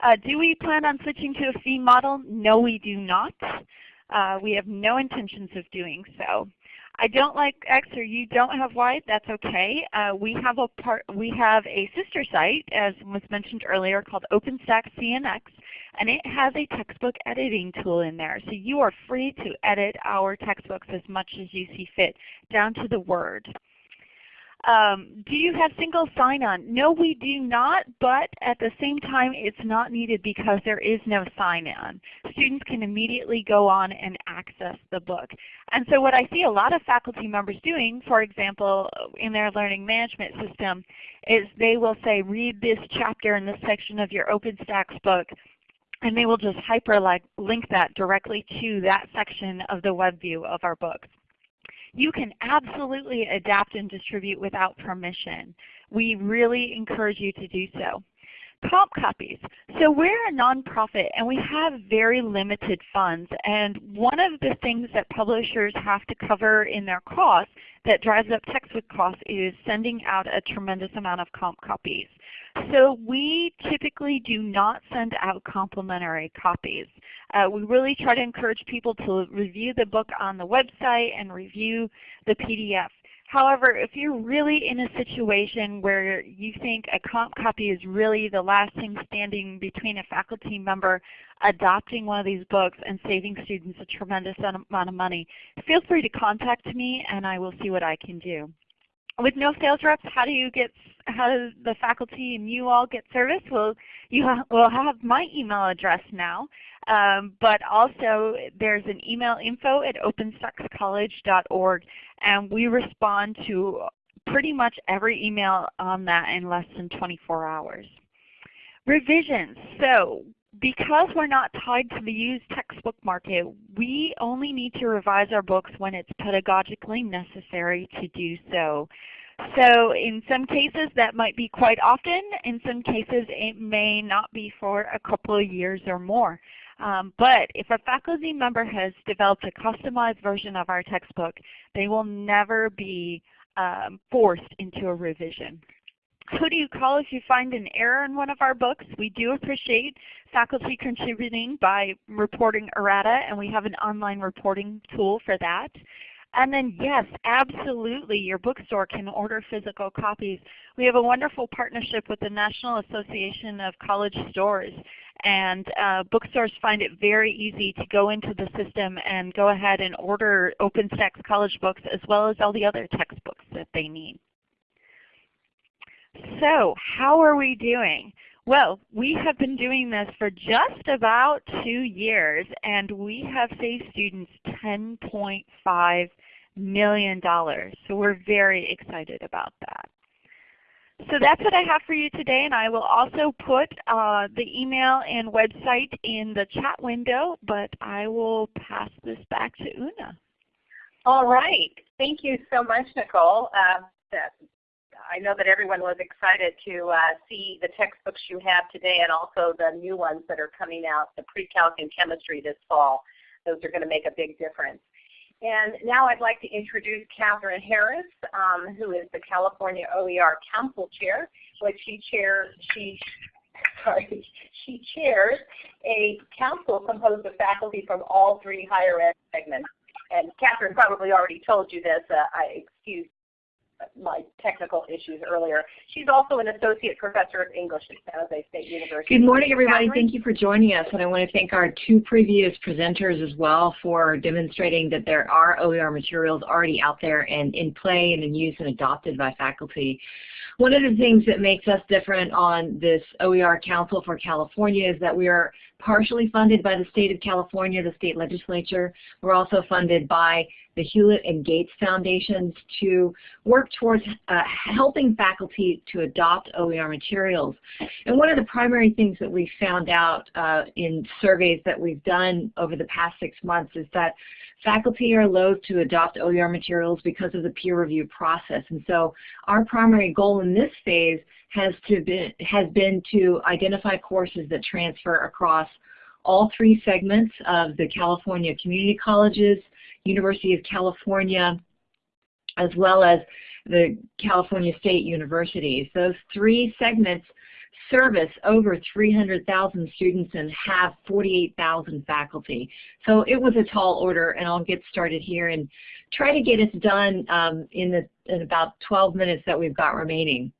Uh, do we plan on switching to a fee model? No, we do not. Uh, we have no intentions of doing so. I don't like X or you don't have Y, that's okay. Uh, we have a part we have a sister site, as was mentioned earlier, called OpenStax CNX, and it has a textbook editing tool in there. So you are free to edit our textbooks as much as you see fit, down to the word. Um, do you have single sign-on? No, we do not, but at the same time it's not needed because there is no sign-on. Students can immediately go on and access the book. And so what I see a lot of faculty members doing, for example, in their learning management system, is they will say, read this chapter in this section of your OpenStax book, and they will just hyperlink that directly to that section of the web view of our books you can absolutely adapt and distribute without permission. We really encourage you to do so. Comp copies. So we're a nonprofit and we have very limited funds and one of the things that publishers have to cover in their costs that drives up textbook costs is sending out a tremendous amount of comp copies. So we typically do not send out complimentary copies. Uh, we really try to encourage people to review the book on the website and review the PDF. However, if you're really in a situation where you think a comp copy is really the last thing standing between a faculty member adopting one of these books and saving students a tremendous amount of money, feel free to contact me and I will see what I can do. With no sales reps, how do you get how does the faculty and you all get service? Well, you ha will have my email address now, um, but also there's an email info at openstaxcollege.org, and we respond to pretty much every email on that in less than 24 hours. Revisions. So because we're not tied to the used textbook market, we only need to revise our books when it's pedagogically necessary to do so. So in some cases that might be quite often. In some cases it may not be for a couple of years or more. Um, but if a faculty member has developed a customized version of our textbook, they will never be um, forced into a revision. Who do you call if you find an error in one of our books? We do appreciate faculty contributing by reporting errata, and we have an online reporting tool for that. And then yes, absolutely, your bookstore can order physical copies. We have a wonderful partnership with the National Association of College Stores. And uh, bookstores find it very easy to go into the system and go ahead and order OpenStax college books as well as all the other textbooks that they need. So how are we doing? Well, we have been doing this for just about two years and we have saved students $10.5 million. So we're very excited about that. So that's what I have for you today and I will also put uh, the email and website in the chat window, but I will pass this back to Una. All right. Thank you so much, Nicole. Uh, I know that everyone was excited to uh, see the textbooks you have today and also the new ones that are coming out, the pre-calc and chemistry this fall. Those are going to make a big difference. And now I'd like to introduce Catherine Harris, um, who is the California OER Council Chair, which she chairs, she, sorry, she chairs a council composed of faculty from all three higher ed segments. And Catherine probably already told you this, uh, I excuse my technical issues earlier. She's also an associate professor of English at San Jose State University. Good morning, everybody. Catherine? Thank you for joining us. And I want to thank our two previous presenters as well for demonstrating that there are OER materials already out there and in play and in use and adopted by faculty. One of the things that makes us different on this OER Council for California is that we are partially funded by the state of California, the state legislature. We're also funded by the Hewlett and Gates Foundations to work towards uh, helping faculty to adopt OER materials. And one of the primary things that we found out uh, in surveys that we've done over the past six months is that faculty are loath to adopt OER materials because of the peer review process. And so our primary goal in this phase has, to be, has been to identify courses that transfer across all three segments of the California community colleges, University of California, as well as the California State Universities. Those three segments service over 300,000 students and have 48,000 faculty. So it was a tall order and I'll get started here and try to get it done um, in, the, in about 12 minutes that we've got remaining.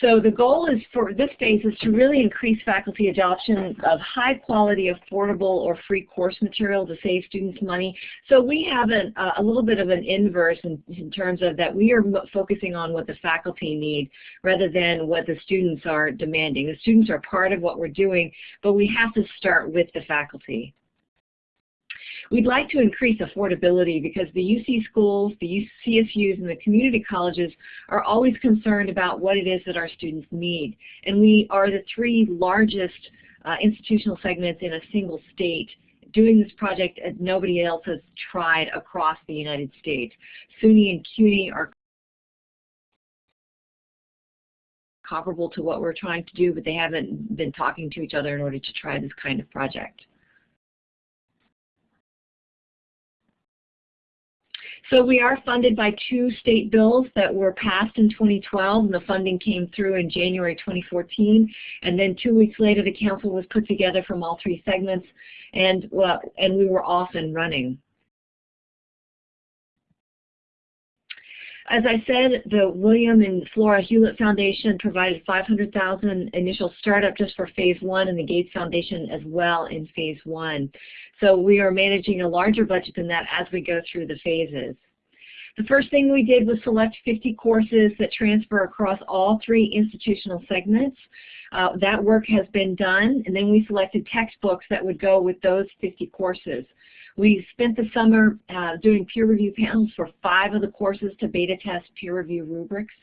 So the goal is for this phase is to really increase faculty adoption of high quality, affordable, or free course material to save students money. So we have an, uh, a little bit of an inverse in, in terms of that we are focusing on what the faculty need rather than what the students are demanding. The students are part of what we're doing, but we have to start with the faculty. We'd like to increase affordability because the UC schools, the CSUs, and the community colleges are always concerned about what it is that our students need. And we are the three largest uh, institutional segments in a single state doing this project as nobody else has tried across the United States. SUNY and CUNY are comparable to what we're trying to do, but they haven't been talking to each other in order to try this kind of project. So we are funded by two state bills that were passed in 2012 and the funding came through in January 2014 and then two weeks later the council was put together from all three segments and, and we were off and running. As I said, the William and Flora Hewlett Foundation provided 500,000 initial startup just for phase one and the Gates Foundation as well in phase one. So we are managing a larger budget than that as we go through the phases. The first thing we did was select 50 courses that transfer across all three institutional segments. Uh, that work has been done, and then we selected textbooks that would go with those 50 courses. We spent the summer uh, doing peer review panels for five of the courses to beta test peer review rubrics.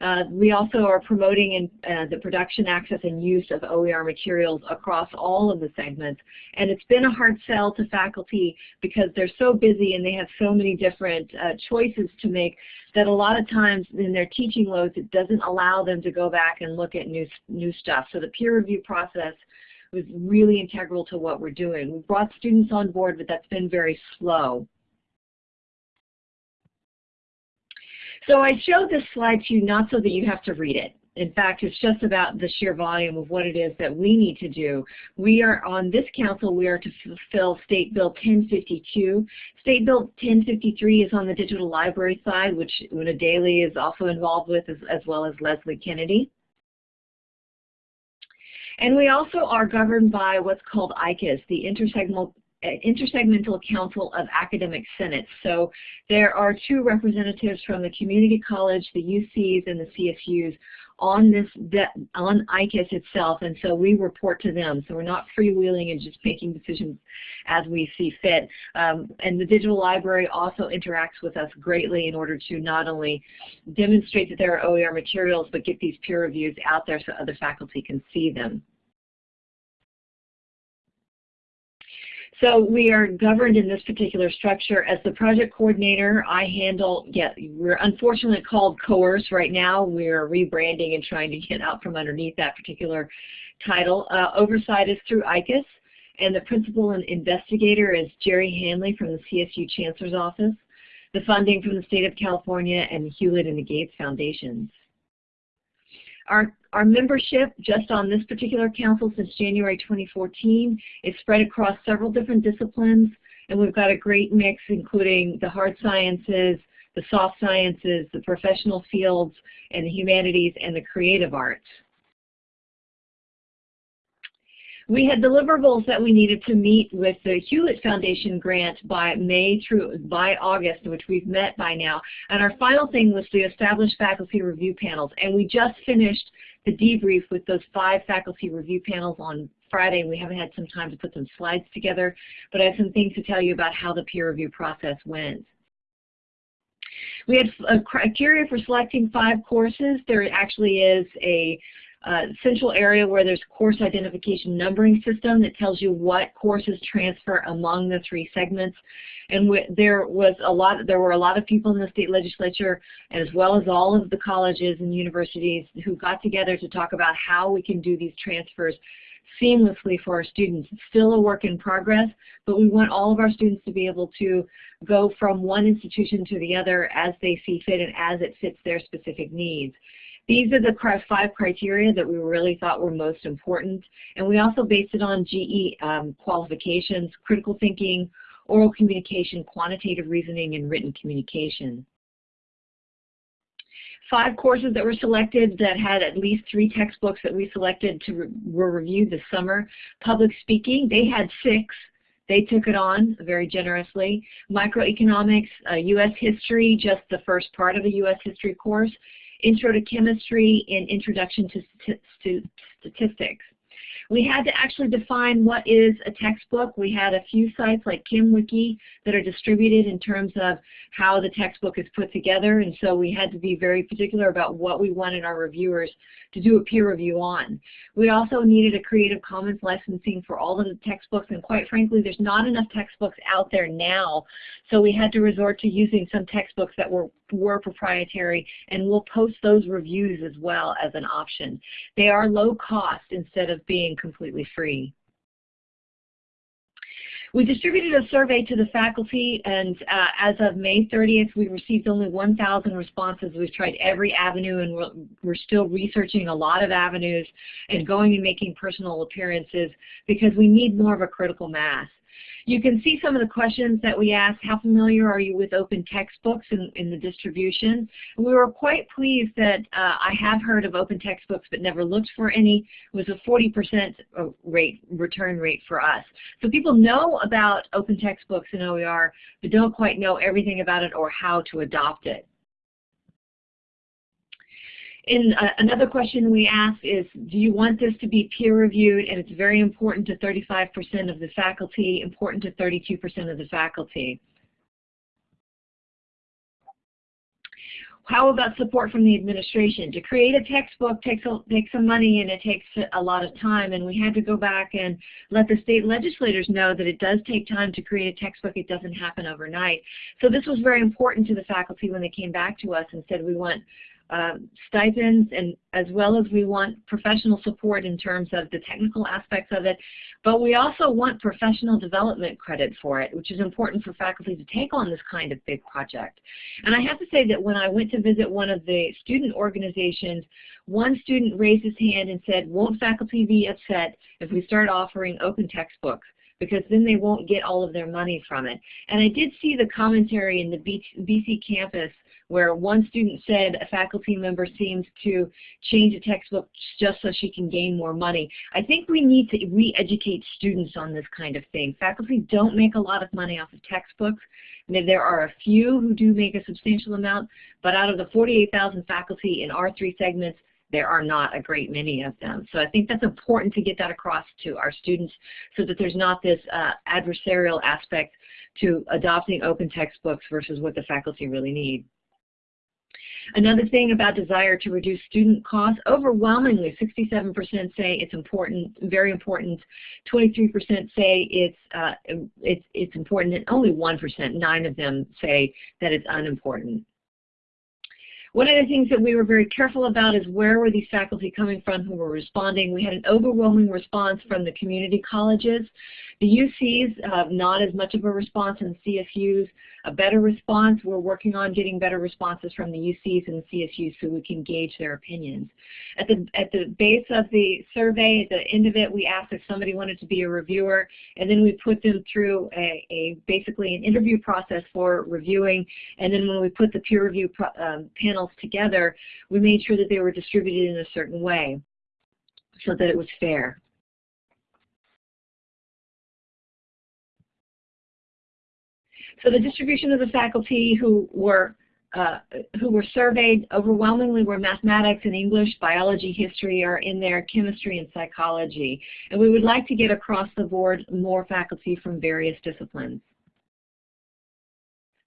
Uh, we also are promoting in, uh, the production, access, and use of OER materials across all of the segments. And it's been a hard sell to faculty because they're so busy and they have so many different uh, choices to make that a lot of times in their teaching loads it doesn't allow them to go back and look at new, new stuff. So the peer review process was really integral to what we're doing. We brought students on board, but that's been very slow. So I showed this slide to you not so that you have to read it. In fact, it's just about the sheer volume of what it is that we need to do. We are on this council, we are to fulfill State Bill 1052. State Bill 1053 is on the digital library side, which Una Daly is also involved with, as, as well as Leslie Kennedy. And we also are governed by what's called ICAS, the Intersegmental Intersegmental Council of Academic Senates. So there are two representatives from the community college, the UCs, and the CSUs on this on ICAS itself, and so we report to them. So we're not freewheeling and just making decisions as we see fit. Um, and the digital library also interacts with us greatly in order to not only demonstrate that there are OER materials, but get these peer reviews out there so other faculty can see them. So we are governed in this particular structure. As the project coordinator, I handle, yeah, we're unfortunately called COERS right now. We're rebranding and trying to get out from underneath that particular title. Uh, oversight is through ICAS, and the principal and investigator is Jerry Hanley from the CSU Chancellor's Office. The funding from the state of California and Hewlett and the Gates Foundations. Our, our membership just on this particular council since January 2014 is spread across several different disciplines and we've got a great mix including the hard sciences, the soft sciences, the professional fields, and the humanities and the creative arts. We had deliverables that we needed to meet with the Hewlett Foundation grant by May through by August, which we've met by now. And our final thing was to establish faculty review panels. And we just finished the debrief with those five faculty review panels on Friday. We haven't had some time to put some slides together, but I have some things to tell you about how the peer review process went. We had a criteria for selecting five courses. There actually is a uh, central area where there's course identification numbering system that tells you what courses transfer among the three segments. And there was a lot, there were a lot of people in the state legislature, as well as all of the colleges and universities who got together to talk about how we can do these transfers seamlessly for our students. It's still a work in progress, but we want all of our students to be able to go from one institution to the other as they see fit and as it fits their specific needs. These are the five criteria that we really thought were most important. And we also based it on GE um, qualifications, critical thinking, oral communication, quantitative reasoning, and written communication. Five courses that were selected that had at least three textbooks that we selected to re were reviewed this summer. Public speaking, they had six. They took it on very generously. Microeconomics, uh, U.S. history, just the first part of a U.S. history course, Intro to Chemistry and Introduction to Statistics. We had to actually define what is a textbook. We had a few sites like KimWiki that are distributed in terms of how the textbook is put together, and so we had to be very particular about what we wanted our reviewers to do a peer review on. We also needed a Creative Commons licensing for all of the textbooks, and quite frankly, there's not enough textbooks out there now, so we had to resort to using some textbooks that were, were proprietary, and we'll post those reviews as well as an option. They are low cost instead of being completely free. We distributed a survey to the faculty, and uh, as of May 30th, we received only 1,000 responses. We've tried every avenue, and we're, we're still researching a lot of avenues and going and making personal appearances because we need more of a critical mass. You can see some of the questions that we asked. How familiar are you with open textbooks in, in the distribution? We were quite pleased that uh, I have heard of open textbooks but never looked for any. It was a 40% uh, rate return rate for us. So people know about open textbooks in OER but don't quite know everything about it or how to adopt it. In uh, another question we ask is, do you want this to be peer reviewed? And it's very important to 35% of the faculty, important to 32% of the faculty. How about support from the administration? To create a textbook takes, a, takes some money and it takes a lot of time and we had to go back and let the state legislators know that it does take time to create a textbook. It doesn't happen overnight. So this was very important to the faculty when they came back to us and said we want um, stipends and as well as we want professional support in terms of the technical aspects of it, but we also want professional development credit for it, which is important for faculty to take on this kind of big project. And I have to say that when I went to visit one of the student organizations, one student raised his hand and said, won't faculty be upset if we start offering open textbooks? because then they won't get all of their money from it. And I did see the commentary in the BCcampus where one student said a faculty member seems to change a textbook just so she can gain more money. I think we need to re-educate students on this kind of thing. Faculty don't make a lot of money off of textbooks. There are a few who do make a substantial amount, but out of the 48,000 faculty in our three segments, there are not a great many of them. So I think that's important to get that across to our students so that there's not this uh, adversarial aspect to adopting open textbooks versus what the faculty really need. Another thing about desire to reduce student costs, overwhelmingly 67% say it's important, very important. 23% say it's, uh, it's, it's important, and only 1%, nine of them say that it's unimportant. One of the things that we were very careful about is where were these faculty coming from who were responding. We had an overwhelming response from the community colleges. The UCs have not as much of a response and CSUs a better response. We're working on getting better responses from the UCs and the CSUs so we can gauge their opinions. At the, at the base of the survey, at the end of it, we asked if somebody wanted to be a reviewer, and then we put them through a, a basically an interview process for reviewing, and then when we put the peer review um, panels together, we made sure that they were distributed in a certain way so that it was fair. So the distribution of the faculty who were uh, who were surveyed overwhelmingly were mathematics and English, biology, history are in there, chemistry and psychology. And we would like to get across the board more faculty from various disciplines.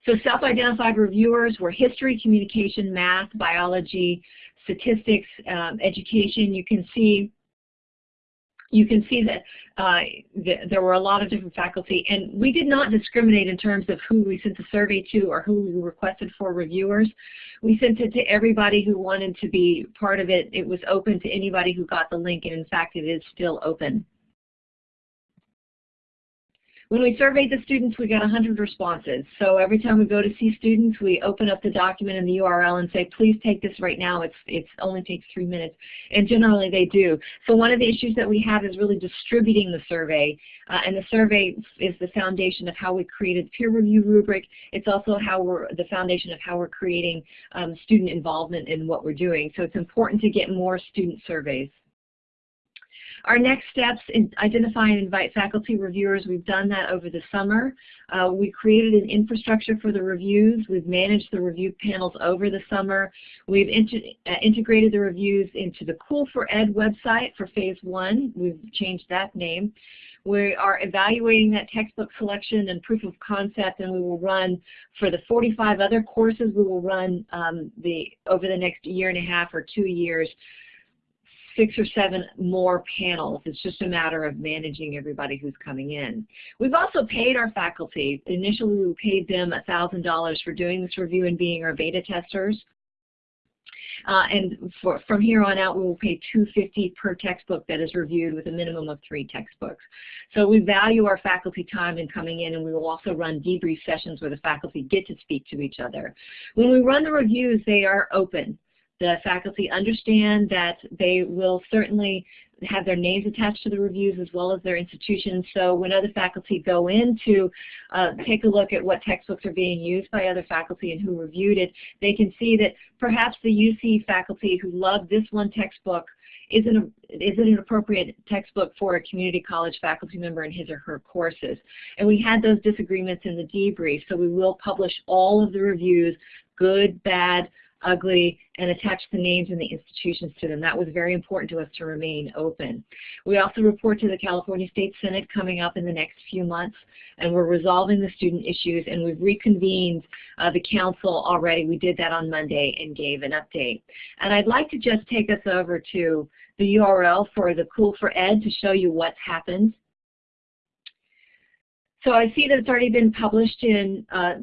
So self-identified reviewers were history, communication, math, biology, statistics, um, education. You can see you can see that uh, th there were a lot of different faculty, and we did not discriminate in terms of who we sent the survey to or who we requested for reviewers. We sent it to everybody who wanted to be part of it. It was open to anybody who got the link, and in fact, it is still open. When we surveyed the students, we got 100 responses. So every time we go to see students, we open up the document and the URL and say, please take this right now. It's, it's only takes three minutes. And generally they do. So one of the issues that we have is really distributing the survey. Uh, and the survey is the foundation of how we created peer review rubric. It's also how we're the foundation of how we're creating um, student involvement in what we're doing. So it's important to get more student surveys. Our next steps, in identify and invite faculty reviewers. We've done that over the summer. Uh, we created an infrastructure for the reviews. We've managed the review panels over the summer. We've uh, integrated the reviews into the COOL4Ed website for phase one. We've changed that name. We are evaluating that textbook selection and proof of concept, and we will run for the 45 other courses. We will run um, the over the next year and a half or two years six or seven more panels. It's just a matter of managing everybody who's coming in. We've also paid our faculty. Initially, we paid them $1,000 for doing this review and being our beta testers. Uh, and for, from here on out, we will pay 250 per textbook that is reviewed with a minimum of three textbooks. So we value our faculty time in coming in, and we will also run debrief sessions where the faculty get to speak to each other. When we run the reviews, they are open the faculty understand that they will certainly have their names attached to the reviews as well as their institutions. So when other faculty go in to uh, take a look at what textbooks are being used by other faculty and who reviewed it, they can see that perhaps the UC faculty who loved this one textbook isn't, a, isn't an appropriate textbook for a community college faculty member in his or her courses. And we had those disagreements in the debrief, so we will publish all of the reviews, good, bad, ugly, and attach the names and the institutions to them. That was very important to us to remain open. We also report to the California State Senate coming up in the next few months, and we're resolving the student issues, and we've reconvened uh, the council already. We did that on Monday and gave an update. And I'd like to just take us over to the URL for the COOL4Ed to show you what's happened. So I see that it's already been published in uh,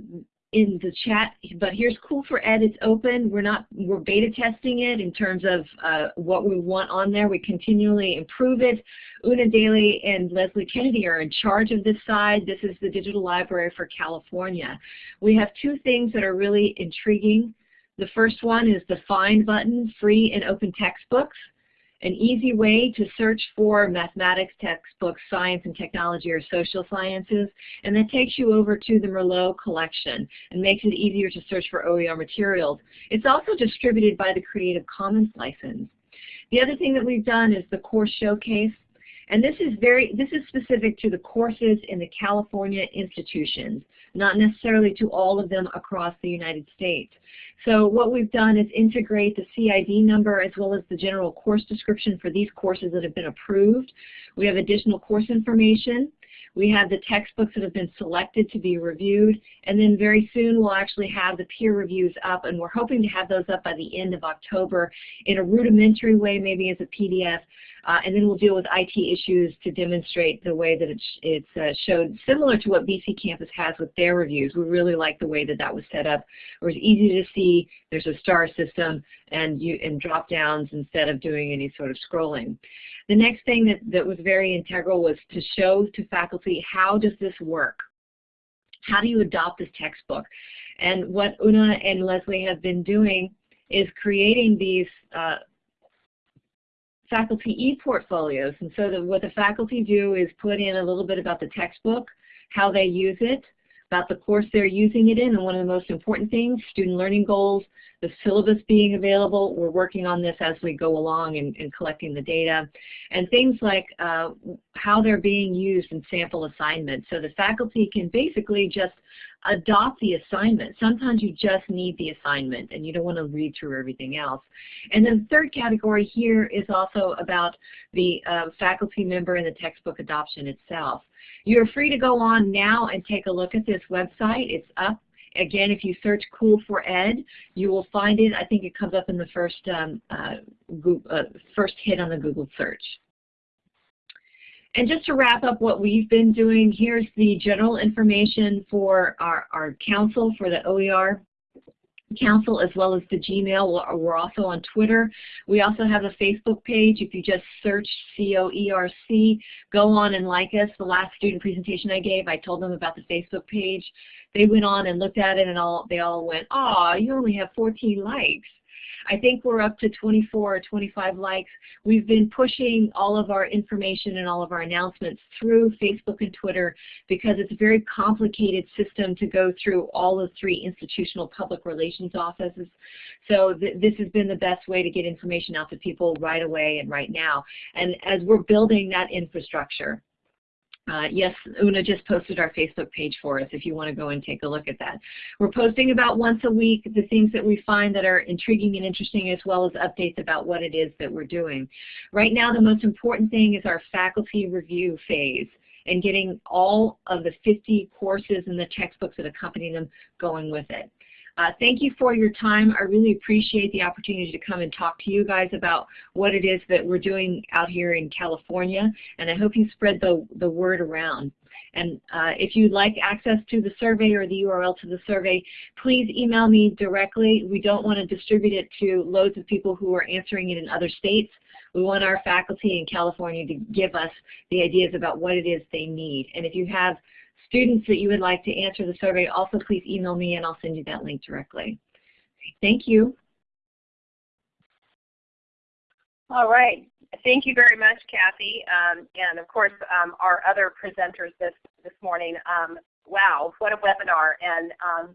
in the chat, but here's COOL4Ed. It's open. We're not we're beta testing it in terms of uh, what we want on there. We continually improve it. Una Daly and Leslie Kennedy are in charge of this side. This is the Digital Library for California. We have two things that are really intriguing. The first one is the Find button, free and open textbooks an easy way to search for mathematics textbooks, science and technology, or social sciences, and that takes you over to the Merlot collection and makes it easier to search for OER materials. It's also distributed by the Creative Commons license. The other thing that we've done is the course showcase. And this is very this is specific to the courses in the California institutions, not necessarily to all of them across the United States. So what we've done is integrate the CID number as well as the general course description for these courses that have been approved. We have additional course information. We have the textbooks that have been selected to be reviewed, and then very soon we'll actually have the peer reviews up, and we're hoping to have those up by the end of October in a rudimentary way, maybe as a PDF, uh, and then we'll deal with IT issues to demonstrate the way that it's, it's uh, showed, similar to what BCcampus has with their reviews. We really like the way that that was set up. It was easy to see. There's a star system and, you, and drop downs instead of doing any sort of scrolling. The next thing that, that was very integral was to show to faculty how does this work? How do you adopt this textbook? And what Una and Leslie have been doing is creating these uh, faculty e-portfolios. And so the, what the faculty do is put in a little bit about the textbook, how they use it, about the course they're using it in, and one of the most important things, student learning goals, the syllabus being available. We're working on this as we go along and, and collecting the data. And things like uh, how they're being used in sample assignments. So the faculty can basically just adopt the assignment. Sometimes you just need the assignment and you don't want to read through everything else. And then the third category here is also about the uh, faculty member and the textbook adoption itself. You're free to go on now and take a look at this website. It's up again, if you search COOL4Ed, you will find it. I think it comes up in the first, um, uh, Google, uh, first hit on the Google search. And just to wrap up what we've been doing, here's the general information for our, our council for the OER Council as well as the Gmail. We're also on Twitter. We also have a Facebook page. If you just search COERC, go on and like us. The last student presentation I gave, I told them about the Facebook page. They went on and looked at it and all they all went, "Ah, you only have 14 likes." I think we're up to 24 or 25 likes. We've been pushing all of our information and all of our announcements through Facebook and Twitter because it's a very complicated system to go through all the three institutional public relations offices. So th this has been the best way to get information out to people right away and right now. And as we're building that infrastructure, uh, yes, Una just posted our Facebook page for us if you want to go and take a look at that. We're posting about once a week the things that we find that are intriguing and interesting as well as updates about what it is that we're doing. Right now the most important thing is our faculty review phase and getting all of the 50 courses and the textbooks that accompany them going with it. Uh, thank you for your time. I really appreciate the opportunity to come and talk to you guys about what it is that we're doing out here in California, and I hope you spread the, the word around. And uh, if you'd like access to the survey or the URL to the survey, please email me directly. We don't want to distribute it to loads of people who are answering it in other states. We want our faculty in California to give us the ideas about what it is they need. And if you have students that you would like to answer the survey, also please email me and I'll send you that link directly. Thank you. All right. thank you very much, Kathy, um, and of course um, our other presenters this this morning. Um, wow, what a webinar! And um,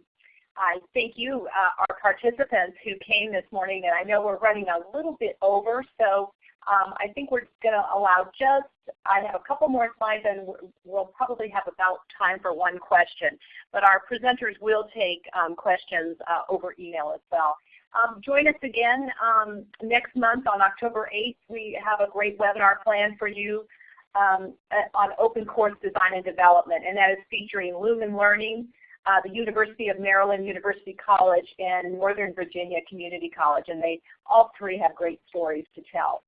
I thank you, uh, our participants who came this morning. And I know we're running a little bit over, so um, I think we're going to allow just, I have a couple more slides and we'll probably have about time for one question. But our presenters will take um, questions uh, over email as well. Um, join us again um, next month on October 8th. We have a great webinar planned for you um, on open course design and development, and that is featuring Lumen Learning, uh, the University of Maryland University College, and Northern Virginia Community College, and they all three have great stories to tell.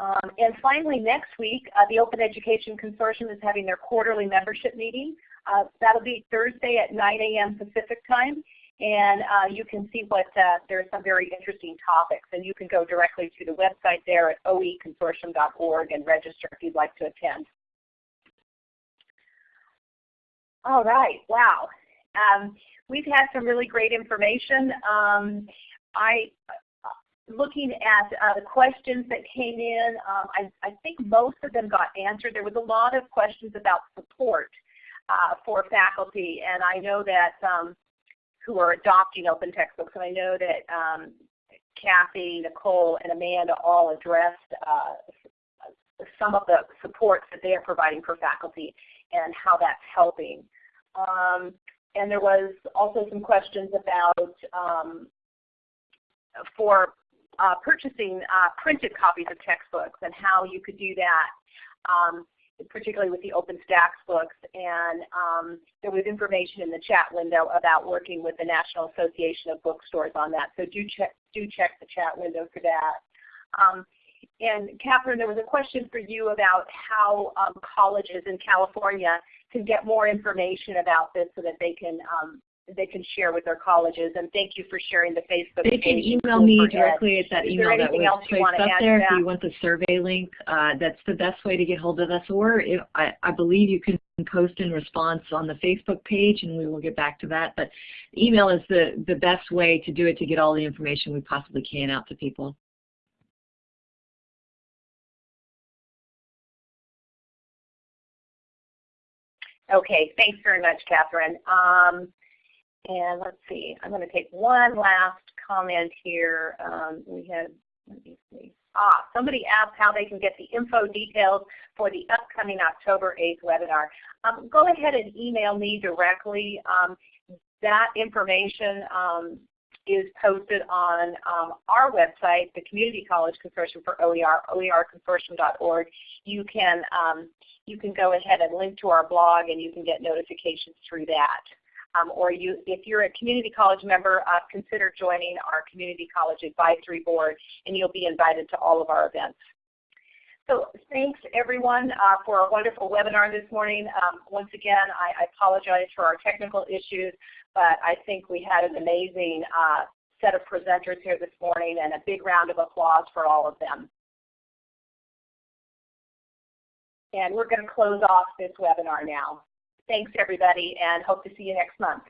Um, and finally, next week, uh, the Open Education Consortium is having their quarterly membership meeting. Uh, that'll be Thursday at 9 a.m. Pacific time. And uh, you can see what, uh, there's some very interesting topics. And you can go directly to the website there at oeconsortium.org and register if you'd like to attend. All right, wow. Um, we've had some really great information. Um, I looking at uh, the questions that came in, um, I, I, think most of them got answered. There was a lot of questions about support uh, for faculty, and I know that um, who are adopting open textbooks, and I know that um, Kathy, Nicole, and Amanda all addressed uh, some of the supports that they are providing for faculty and how that's helping. Um, and there was also some questions about um, for uh, purchasing uh, printed copies of textbooks and how you could do that, um, particularly with the OpenStax books. And um, there was information in the chat window about working with the National Association of Bookstores on that. So do check, do check the chat window for that. Um, and Catherine, there was a question for you about how um, colleges in California can get more information about this so that they can um, they can share with their colleges. And thank you for sharing the Facebook they page. They can email me directly at that Is email that was placed up there. If you want the survey link, uh, that's the best way to get hold of us. Or if, I, I believe you can post in response on the Facebook page, and we will get back to that. But email is the, the best way to do it to get all the information we possibly can out to people. Okay, thanks very much, Catherine. Um, and let's see, I'm going to take one last comment here. Um, we had, let me see. Ah, somebody asked how they can get the info details for the upcoming October 8th webinar. Um, go ahead and email me directly. Um, that information um, is posted on um, our website, the Community College Consortium for OER, oerconsortium.org. You can um, you can go ahead and link to our blog and you can get notifications through that. Um, or you, if you're a community college member, uh, consider joining our Community College Advisory Board and you'll be invited to all of our events. So thanks everyone uh, for a wonderful webinar this morning. Um, once again, I, I, apologize for our technical issues, but I think we had an amazing uh, set of presenters here this morning and a big round of applause for all of them. And we're going to close off this webinar now. Thanks everybody and hope to see you next month.